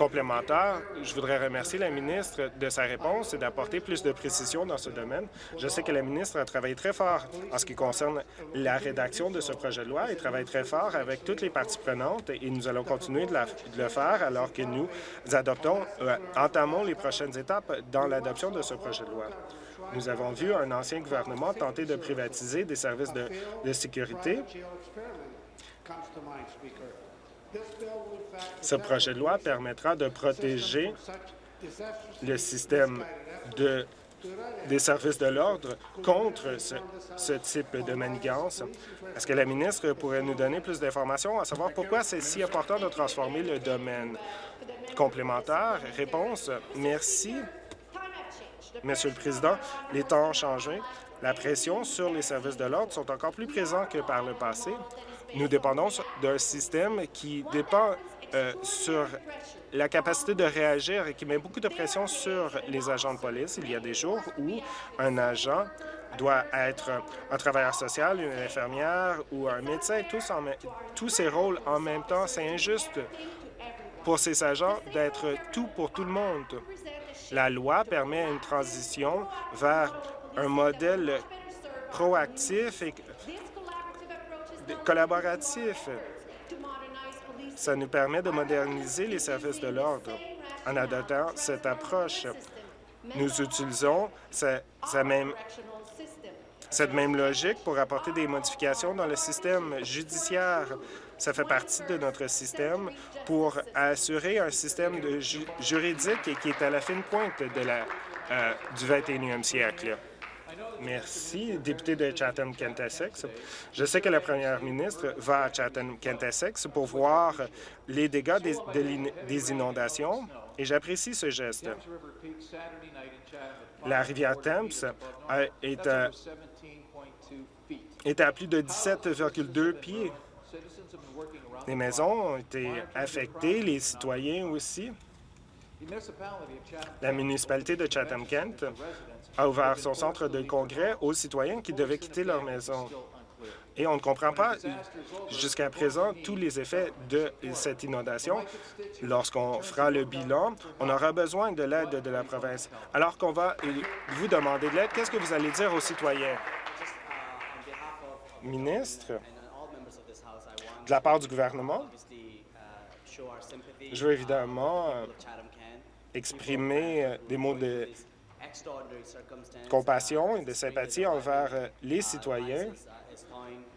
Complémentaire, je voudrais remercier la ministre de sa réponse et d'apporter plus de précision dans ce domaine. Je sais que la ministre a travaillé très fort en ce qui concerne la rédaction de ce projet de loi et travaille très fort avec toutes les parties prenantes et nous allons continuer de, le faire alors que nous adoptons, euh, entamons les prochaines étapes dans l'adoption de ce projet de loi. Nous avons vu un ancien gouvernement tenter de privatiser des services de, sécurité. Ce projet de loi permettra de protéger le système de, des services de l'ordre contre ce, ce, type de manigance. Est-ce que la ministre pourrait nous donner plus d'informations à savoir pourquoi c'est si important de transformer le domaine? Complémentaire? Réponse, merci. Monsieur le Président, les temps ont changé. La pression sur les services de l'ordre sont encore plus présents que par le passé. Nous dépendons d'un système qui dépend euh, sur la capacité de réagir et qui met beaucoup de pression sur les agents de police. Il y a des jours où un agent doit être un travailleur social, une infirmière ou un médecin, tous, tous ces rôles en même temps. C'est injuste pour ces agents d'être tout pour tout le monde. La loi permet une transition vers un modèle proactif et collaboratif. Ça nous permet de moderniser les services de l'ordre. En adoptant cette approche, nous utilisons cette même, logique pour apporter des modifications dans le système judiciaire. Ça fait partie de notre système pour assurer un système juridique qui est à la fine pointe de la, euh, du 21e siècle. Merci, député de Chatham-Kent Essex. Je sais que la première ministre va à Chatham-Kent Essex pour voir les dégâts des, inondations et j'apprécie ce geste. La rivière Thames est à, est à plus de 17,2 pieds. Les maisons ont été affectées, les citoyens aussi. La municipalité de Chatham-Kent a ouvert son centre de congrès aux citoyens qui devaient quitter leur maison. Et on ne comprend pas jusqu'à présent tous les effets de cette inondation. Lorsqu'on fera le bilan, on aura besoin de l'aide de la province. Alors qu'on va vous demander de l'aide, qu'est-ce que vous allez dire aux citoyens? Ministre, de la part du gouvernement, je veux évidemment euh, exprimer euh, des mots de compassion et de sympathie envers euh, les citoyens.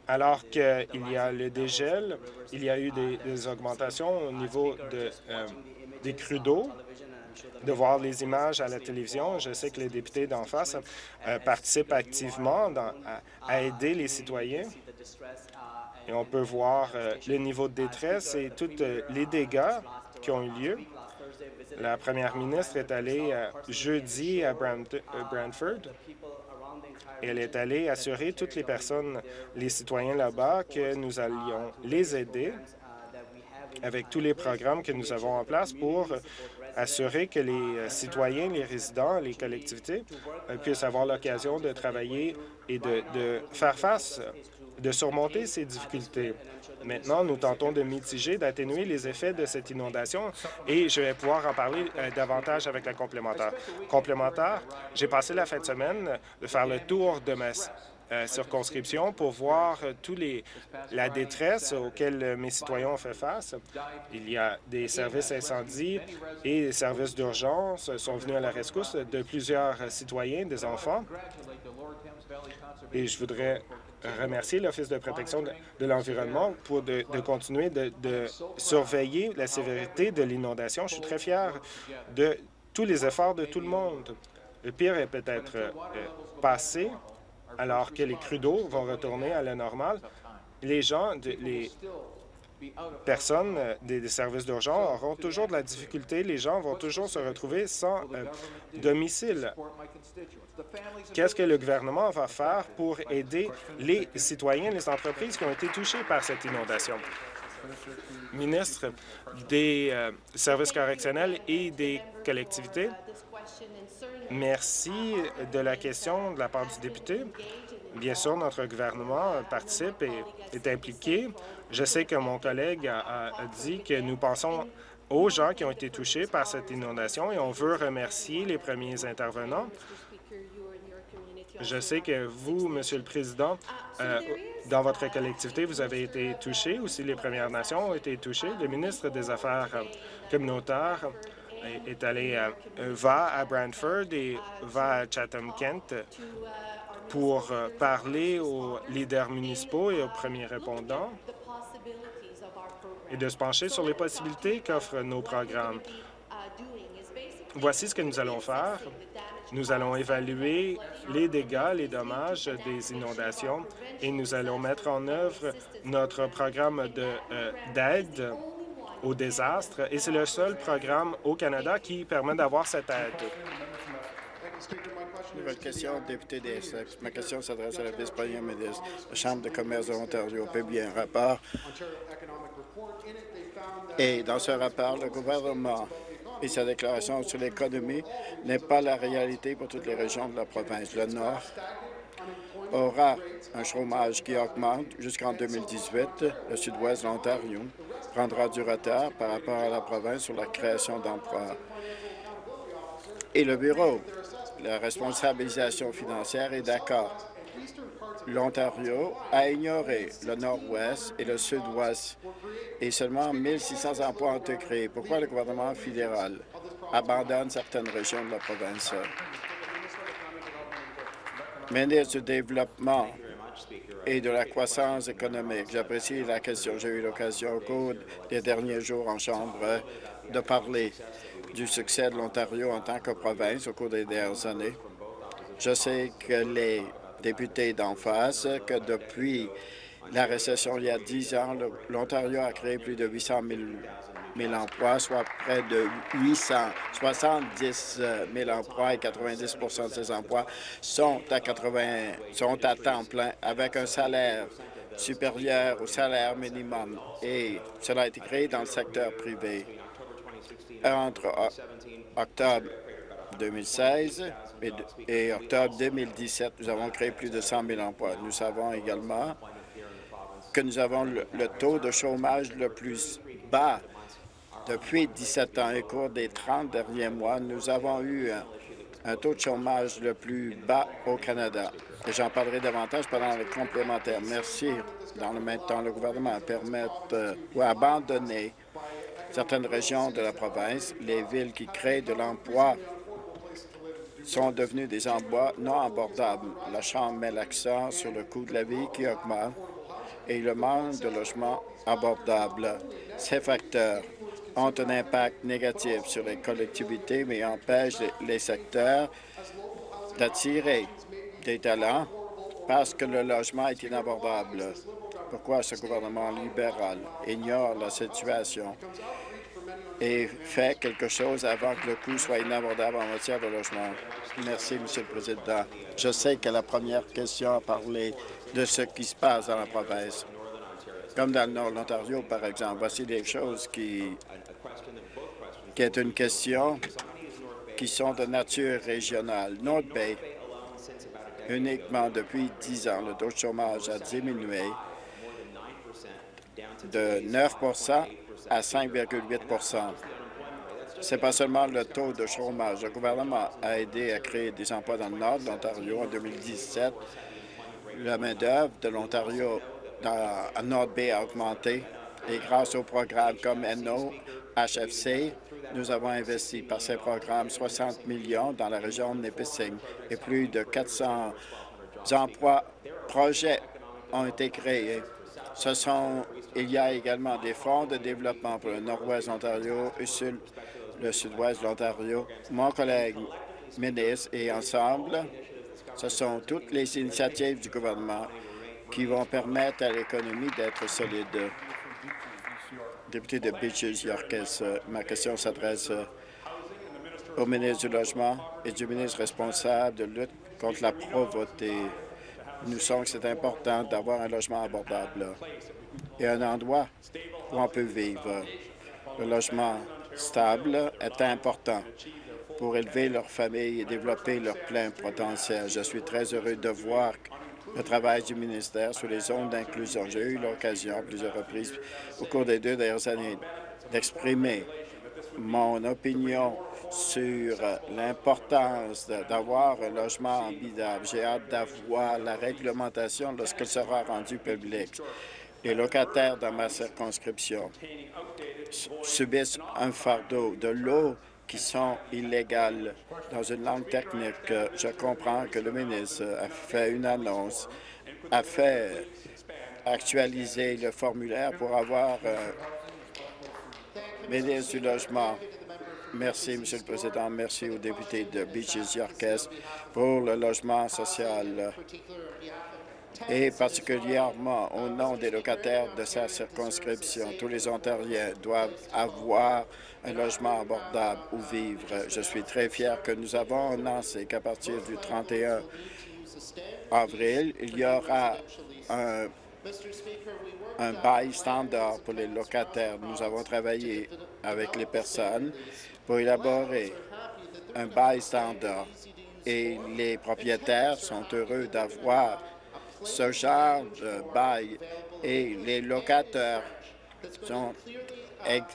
Alors qu'il y a le dégel, il y a eu des, augmentations au niveau de, des crues d'eau. De voir les images à la télévision, je sais que les députés d'en face participent activement à, aider les citoyens. Et on peut voir le niveau de détresse et tous les dégâts qui ont eu lieu. La première ministre est allée euh, jeudi à euh, Brantford. Elle est allée assurer toutes les personnes, les citoyens là-bas, que nous allions les aider avec tous les programmes que nous avons en place pour assurer que les euh, citoyens, les résidents, les collectivités puissent avoir l'occasion de travailler et de faire face, de surmonter ces difficultés. Maintenant, nous tentons de mitiger, d'atténuer les effets de cette inondation et je vais pouvoir en parler euh, davantage avec la complémentaire. Complémentaire, j'ai passé la fin de semaine de faire le tour de ma euh, circonscription pour voir euh, tous les la détresse auxquelles mes citoyens ont fait face. Il y a des services incendies et des services d'urgence sont venus à la rescousse de plusieurs citoyens, des enfants. Et je voudrais remercier l'Office de protection de, l'environnement pour de, continuer de, surveiller la sévérité de l'inondation. Je suis très fier de tous les efforts de tout le monde. Le pire est peut-être euh, passé, alors que les crues d'eau vont retourner à la normale. Les gens, les personnes euh, des, services d'urgence auront toujours de la difficulté. Les gens vont toujours se retrouver sans euh, domicile. Qu'est-ce que le gouvernement va faire pour aider les citoyens, les entreprises qui ont été touchés par cette inondation? Ministre des euh, services correctionnels et des collectivités, merci de la question de la part du député. Bien sûr, notre gouvernement participe et est impliqué. Je sais que mon collègue a dit que nous pensons aux gens qui ont été touchés par cette inondation et on veut remercier les premiers intervenants je sais que vous, Monsieur le Président, euh, dans votre collectivité, vous avez été touché. Aussi, les Premières Nations ont été touchées. Le ministre des Affaires euh, communautaires est allé, euh, va à Brantford et va à Chatham-Kent pour parler aux leaders municipaux et aux premiers répondants et de se pencher sur les possibilités qu'offrent nos programmes. Voici ce que nous allons faire. Nous allons évaluer les dégâts, les dommages des inondations et nous allons mettre en œuvre notre programme euh, d'aide aux désastres et c'est le seul programme au Canada qui permet d'avoir cette aide. Nouvelle question, député des Essex. Ma question s'adresse à la vice-première ministre. La Chambre de commerce de l'Ontario publie un rapport et dans ce rapport, le gouvernement et sa déclaration sur l'économie n'est pas la réalité pour toutes les régions de la province. Le Nord aura un chômage qui augmente jusqu'en 2018. Le sud-ouest de l'Ontario prendra du retard par rapport à la province sur la création d'emplois. Et le Bureau, la responsabilisation financière est d'accord. L'Ontario a ignoré le nord-ouest et le sud-ouest et seulement 1 600 emplois ont été créés. Pourquoi le gouvernement fédéral abandonne certaines régions de la province? Ministre du Développement et de la croissance économique, j'apprécie la question. J'ai eu l'occasion au cours des derniers jours en Chambre de parler du succès de l'Ontario en tant que province au cours des dernières années. Je sais que les députés d'en face que depuis la récession il y a 10 ans, l'Ontario a créé plus de 800 000, emplois, soit près de 870 000 emplois et 90% de ces emplois sont à, 80, sont à temps plein avec un salaire supérieur au salaire minimum et cela a été créé dans le secteur privé. Entre octobre 2016 et, octobre 2017, nous avons créé plus de 100 000 emplois. Nous savons également que nous avons le, taux de chômage le plus bas depuis 17 ans. Au cours des 30 derniers mois, nous avons eu un, taux de chômage le plus bas au Canada. Et j'en parlerai davantage pendant les complémentaires. Merci. Dans le même temps, le gouvernement permet euh, ou abandonner certaines régions de la province, les villes qui créent de l'emploi sont devenus des emplois non abordables. La Chambre met l'accent sur le coût de la vie qui augmente et le manque de logements abordables. Ces facteurs ont un impact négatif sur les collectivités, mais empêchent les secteurs d'attirer des talents parce que le logement est inabordable. Pourquoi ce gouvernement libéral ignore la situation? Et fait quelque chose avant que le coût soit inabordable en matière de logement. Merci, Monsieur le Président. Je sais que la première question a parlé de ce qui se passe dans la province. Comme dans le nord de l'Ontario, par exemple. Voici des choses qui, qui est une question qui sont de nature régionale. North Bay, uniquement depuis 10 ans, le taux de chômage a diminué de 9% à 5,8% Ce n'est pas seulement le taux de chômage. Le gouvernement a aidé à créer des emplois dans le nord de l'Ontario en 2017. La main-d'œuvre de l'Ontario à North Bay a augmenté et grâce aux programmes comme NO, HFC, nous avons investi par ces programmes 60 millions dans la région de Nipissing et plus de 400 emplois projets ont été créés. Ce sont, il y a également des fonds de développement pour le nord-ouest de l'Ontario et le sud-ouest de l'Ontario. Mon collègue ministre et ensemble, ce sont toutes les initiatives du gouvernement qui vont permettre à l'économie d'être solide. Député de Beaches, Yorkes, ma question s'adresse au ministre du Logement et du ministre responsable de lutte contre la pauvreté. Nous sommes que c'est important d'avoir un logement abordable et un endroit où on peut vivre. Le logement stable est important pour élever leur famille et développer leur plein potentiel. Je suis très heureux de voir le travail du ministère sur les zones d'inclusion. J'ai eu l'occasion à plusieurs reprises au cours des deux dernières années d'exprimer mon opinion sur l'importance d'avoir un logement habitable. J'ai hâte d'avoir la réglementation lorsqu'elle sera rendue publique. Les locataires dans ma circonscription subissent un fardeau de l'eau qui sont illégales. Dans une langue technique, je comprends que le ministre a fait une annonce, a fait actualiser le formulaire pour avoir euh, ministre du Logement Merci, Monsieur le Président. Merci aux députés de Beaches Yorkes pour le logement social. Et particulièrement au nom des locataires de sa circonscription. Tous les Ontariens doivent avoir un logement abordable où vivre. Je suis très fier que nous avons annoncé qu'à partir du 31 avril, il y aura un, un bail standard pour les locataires. Nous avons travaillé avec les personnes pour élaborer un bail standard et les propriétaires sont heureux d'avoir genre de bail et les locataires sont,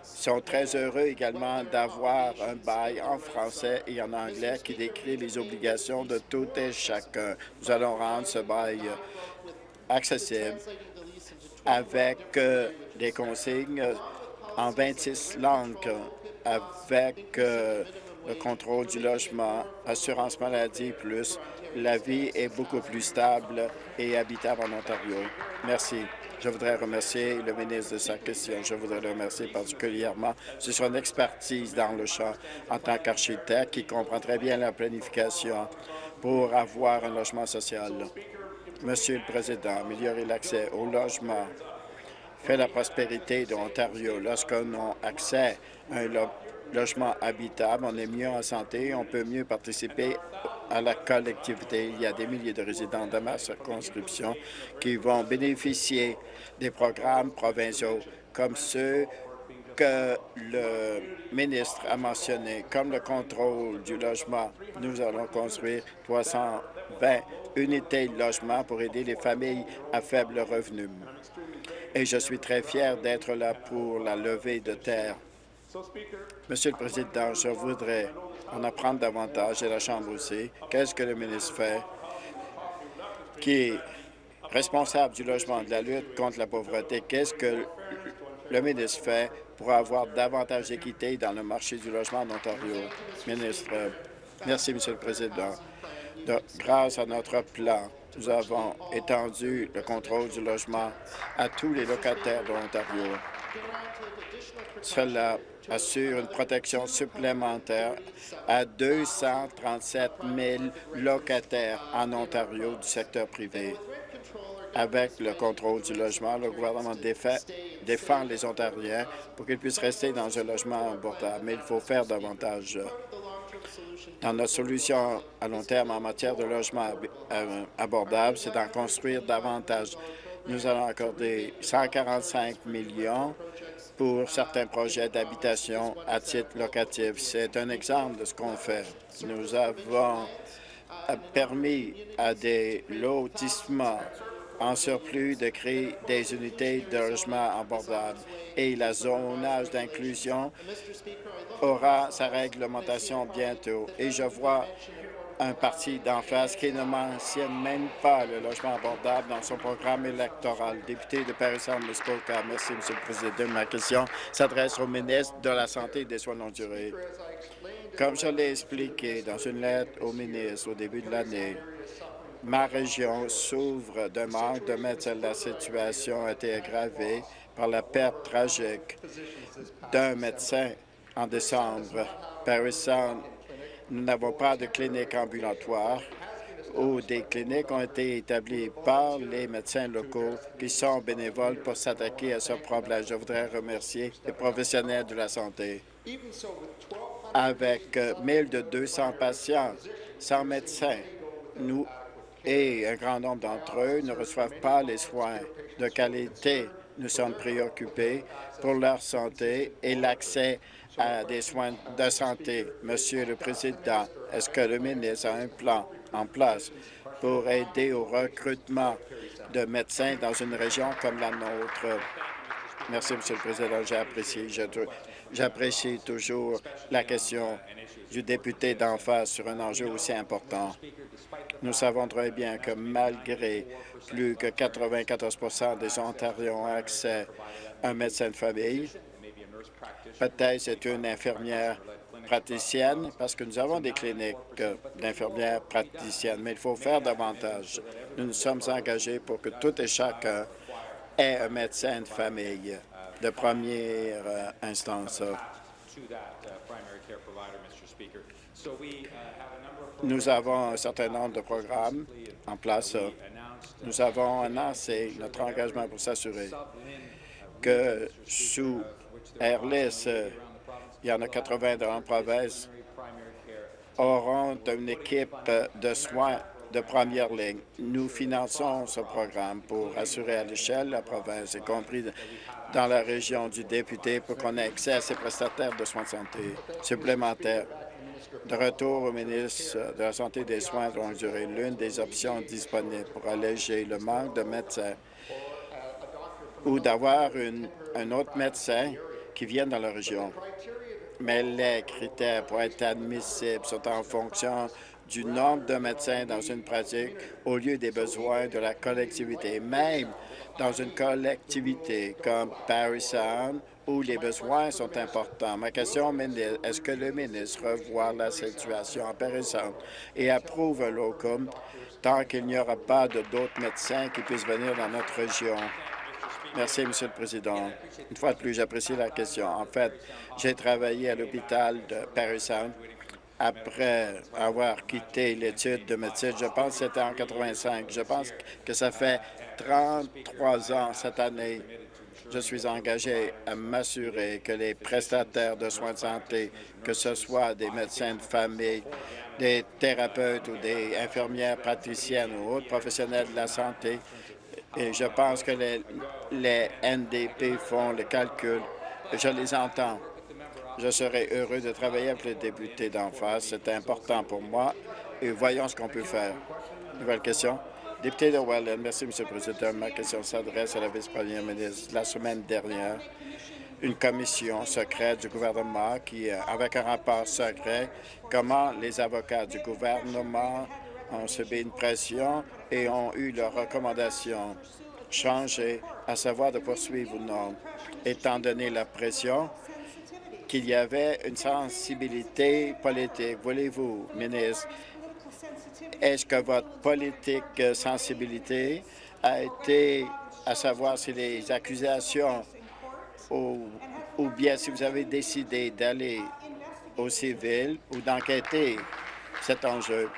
sont très heureux également d'avoir un bail en français et en anglais qui décrit les obligations de tout et chacun. Nous allons rendre ce bail accessible avec euh, des consignes en 26 langues, avec euh, le contrôle du logement, assurance maladie plus. La vie est beaucoup plus stable et habitable en Ontario. Merci. Je voudrais remercier le ministre de sa question. Je voudrais le remercier particulièrement sur son expertise dans le champ en tant qu'architecte qui comprend très bien la planification pour avoir un logement social. Monsieur le Président, améliorer l'accès au logement fait la prospérité de l'Ontario. Lorsqu'on a accès à un logement habitable, on est mieux en santé, on peut mieux participer à la collectivité. Il y a des milliers de résidents de ma circonscription qui vont bénéficier des programmes provinciaux comme ceux que le ministre a mentionné, comme le contrôle du logement. Nous allons construire 320 unités de logement pour aider les familles à faible revenu. Et je suis très fier d'être là pour la levée de terre Monsieur le Président, je voudrais en apprendre davantage, et la Chambre aussi. Qu'est-ce que le ministre fait qui est responsable du logement, de la lutte contre la pauvreté? Qu'est-ce que le ministre fait pour avoir davantage d'équité dans le marché du logement en Ontario? Ministre, merci, Monsieur le Président. grâce à notre plan, nous avons étendu le contrôle du logement à tous les locataires de l'Ontario. Cela assure une protection supplémentaire à 237 000 locataires en Ontario du secteur privé. Avec le contrôle du logement, le gouvernement défend les Ontariens pour qu'ils puissent rester dans un logement abordable, mais il faut faire davantage. Dans notre solution à long terme en matière de logement euh, abordable, c'est d'en construire davantage. Nous allons accorder 145 millions pour certains projets d'habitation à titre locatif. C'est un exemple de ce qu'on fait. Nous avons permis à des lotissements en surplus de créer des unités de logement abordables et la zonage d'inclusion aura sa réglementation bientôt. Et je vois un parti d'en face qui ne mentionne même pas le logement abordable dans son programme électoral. Député de Paris-Saint-Muskoka, merci, M. le Président. Ma question s'adresse au ministre de la Santé et des Soins longue durée. Comme je l'ai expliqué dans une lettre au ministre au début de l'année, ma région s'ouvre d'un manque de médecins. La situation a été aggravée par la perte tragique d'un médecin en décembre. Paris Saint nous n'avons pas de clinique ambulatoire ou des cliniques ont été établies par les médecins locaux qui sont bénévoles pour s'attaquer à ce problème. Je voudrais remercier les professionnels de la santé. Avec 1200 euh, patients sans médecin, nous et un grand nombre d'entre eux ne reçoivent pas les soins de qualité. Nous sommes préoccupés pour leur santé et l'accès à des soins de santé. Monsieur le Président, est-ce que le ministre a un plan en place pour aider au recrutement de médecins dans une région comme la nôtre? Merci, Monsieur le Président. J'apprécie. J'apprécie toujours la question du député d'en face sur un enjeu aussi important. Nous savons très bien que malgré plus que 94% des Ontariens ont accès à un médecin de famille, Peut-être c'est une infirmière praticienne, parce que nous avons des cliniques d'infirmières praticiennes, mais il faut faire davantage. Nous nous sommes engagés pour que tout et chacun ait un médecin de famille de première euh, instance. Nous avons un certain nombre de programmes en place. Nous avons annoncé notre engagement pour s'assurer que sous Airless, il y en a 80 dans la province, auront une équipe de soins de première ligne. Nous finançons ce programme pour assurer à l'échelle de la province, y compris dans la région du député, pour qu'on ait accès à ces prestataires de soins de santé supplémentaires. De retour au ministre de la Santé et des Soins de longue durée, l'une des options disponibles pour alléger le manque de médecins ou d'avoir un autre médecin qui vienne dans la région. Mais les critères pour être admissibles sont en fonction du nombre de médecins dans une pratique au lieu des besoins de la collectivité. Même dans une collectivité comme Paris Sound, où les besoins sont importants. Ma question, est-ce que le ministre revoit la situation à Paris Sound et approuve un locum tant qu'il n'y aura pas d'autres médecins qui puissent venir dans notre région? Merci, Monsieur le Président. Une fois de plus, j'apprécie la question. En fait, j'ai travaillé à l'hôpital de Paris Sound après avoir quitté l'étude de médecine. Je pense que c'était en 85. Je pense que ça fait 33 ans cette année. Je suis engagé à m'assurer que les prestataires de soins de santé, que ce soit des médecins de famille, des thérapeutes ou des infirmières praticiennes ou autres professionnels de la santé, et je pense que les, les NDP font le calcul. Je les entends. Je serai heureux de travailler avec les députés d'en face. C'est important pour moi et voyons ce qu'on peut faire. Nouvelle question. Député de Welland, merci, M. le Président. Ma question s'adresse à la vice-première ministre. La semaine dernière, une commission secrète du gouvernement qui, avec un rapport secret, comment les avocats du gouvernement ont subi une pression et ont eu leurs recommandations changées, à savoir de poursuivre ou non. Étant donné la pression, qu'il y avait une sensibilité politique. Voulez-vous, ministre, est-ce que votre politique euh, sensibilité a été à savoir si les accusations ou, ou bien si vous avez décidé d'aller au civil ou d'enquêter cet enjeu?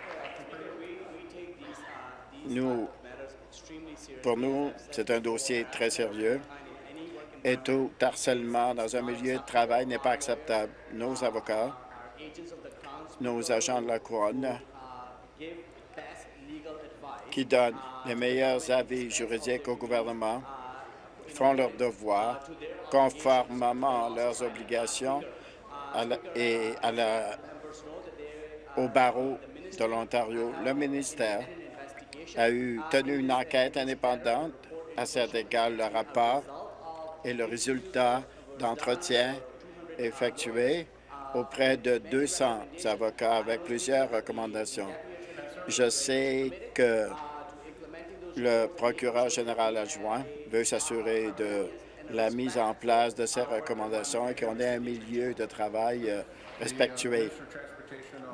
Nous, pour nous, c'est un dossier très sérieux et tout harcèlement dans un milieu de travail n'est pas acceptable. Nos avocats, nos agents de la couronne qui donnent les meilleurs avis juridiques au gouvernement font leur devoir conformément à leurs obligations et à la, au barreau de l'Ontario. Le ministère a eu tenu une enquête indépendante à cet égard. Le rapport et le résultat d'entretien effectué auprès de 200 avocats avec plusieurs recommandations. Je sais que le procureur général adjoint veut s'assurer de la mise en place de ces recommandations et qu'on ait un milieu de travail euh, respectueux.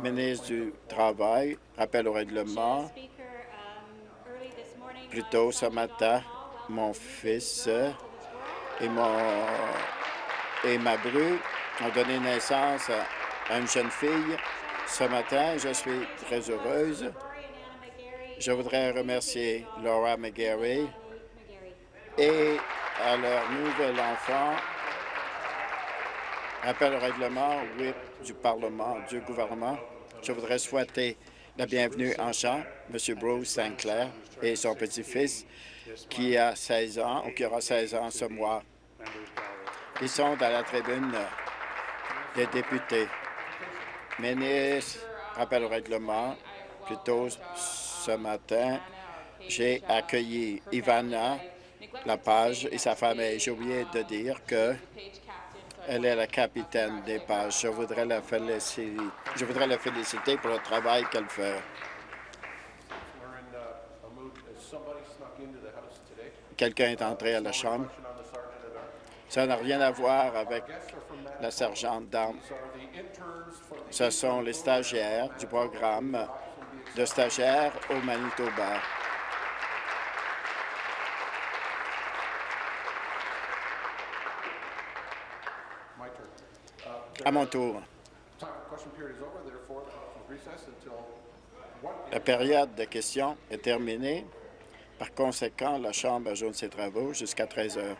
Ministre du Travail, rappel au règlement. Plus tôt ce matin, mon fils et, mon, et ma bru ont donné naissance à une jeune fille. Ce matin, je suis très heureuse. Je voudrais remercier Laura McGarry et à leur nouvel enfant, appel au règlement WIP du Parlement, du gouvernement. Je voudrais souhaiter la bienvenue en chant, M. Bruce Sinclair et son petit-fils, qui a 16 ans ou qui aura 16 ans ce mois. Ils sont dans la tribune des députés. Ministre, rappel au règlement, plutôt ce matin, j'ai accueilli Ivana Lapage et sa famille. J'ai oublié de dire que elle est la capitaine des pages. Je voudrais la féliciter, je voudrais la féliciter pour le travail qu'elle fait. Quelqu'un est entré à la Chambre. Ça n'a rien à voir avec la sergente d'armes. Ce sont les stagiaires du programme de stagiaires au Manitoba. À mon tour. La période de questions est terminée. Par conséquent, la Chambre ajoute ses travaux jusqu'à 13 heures.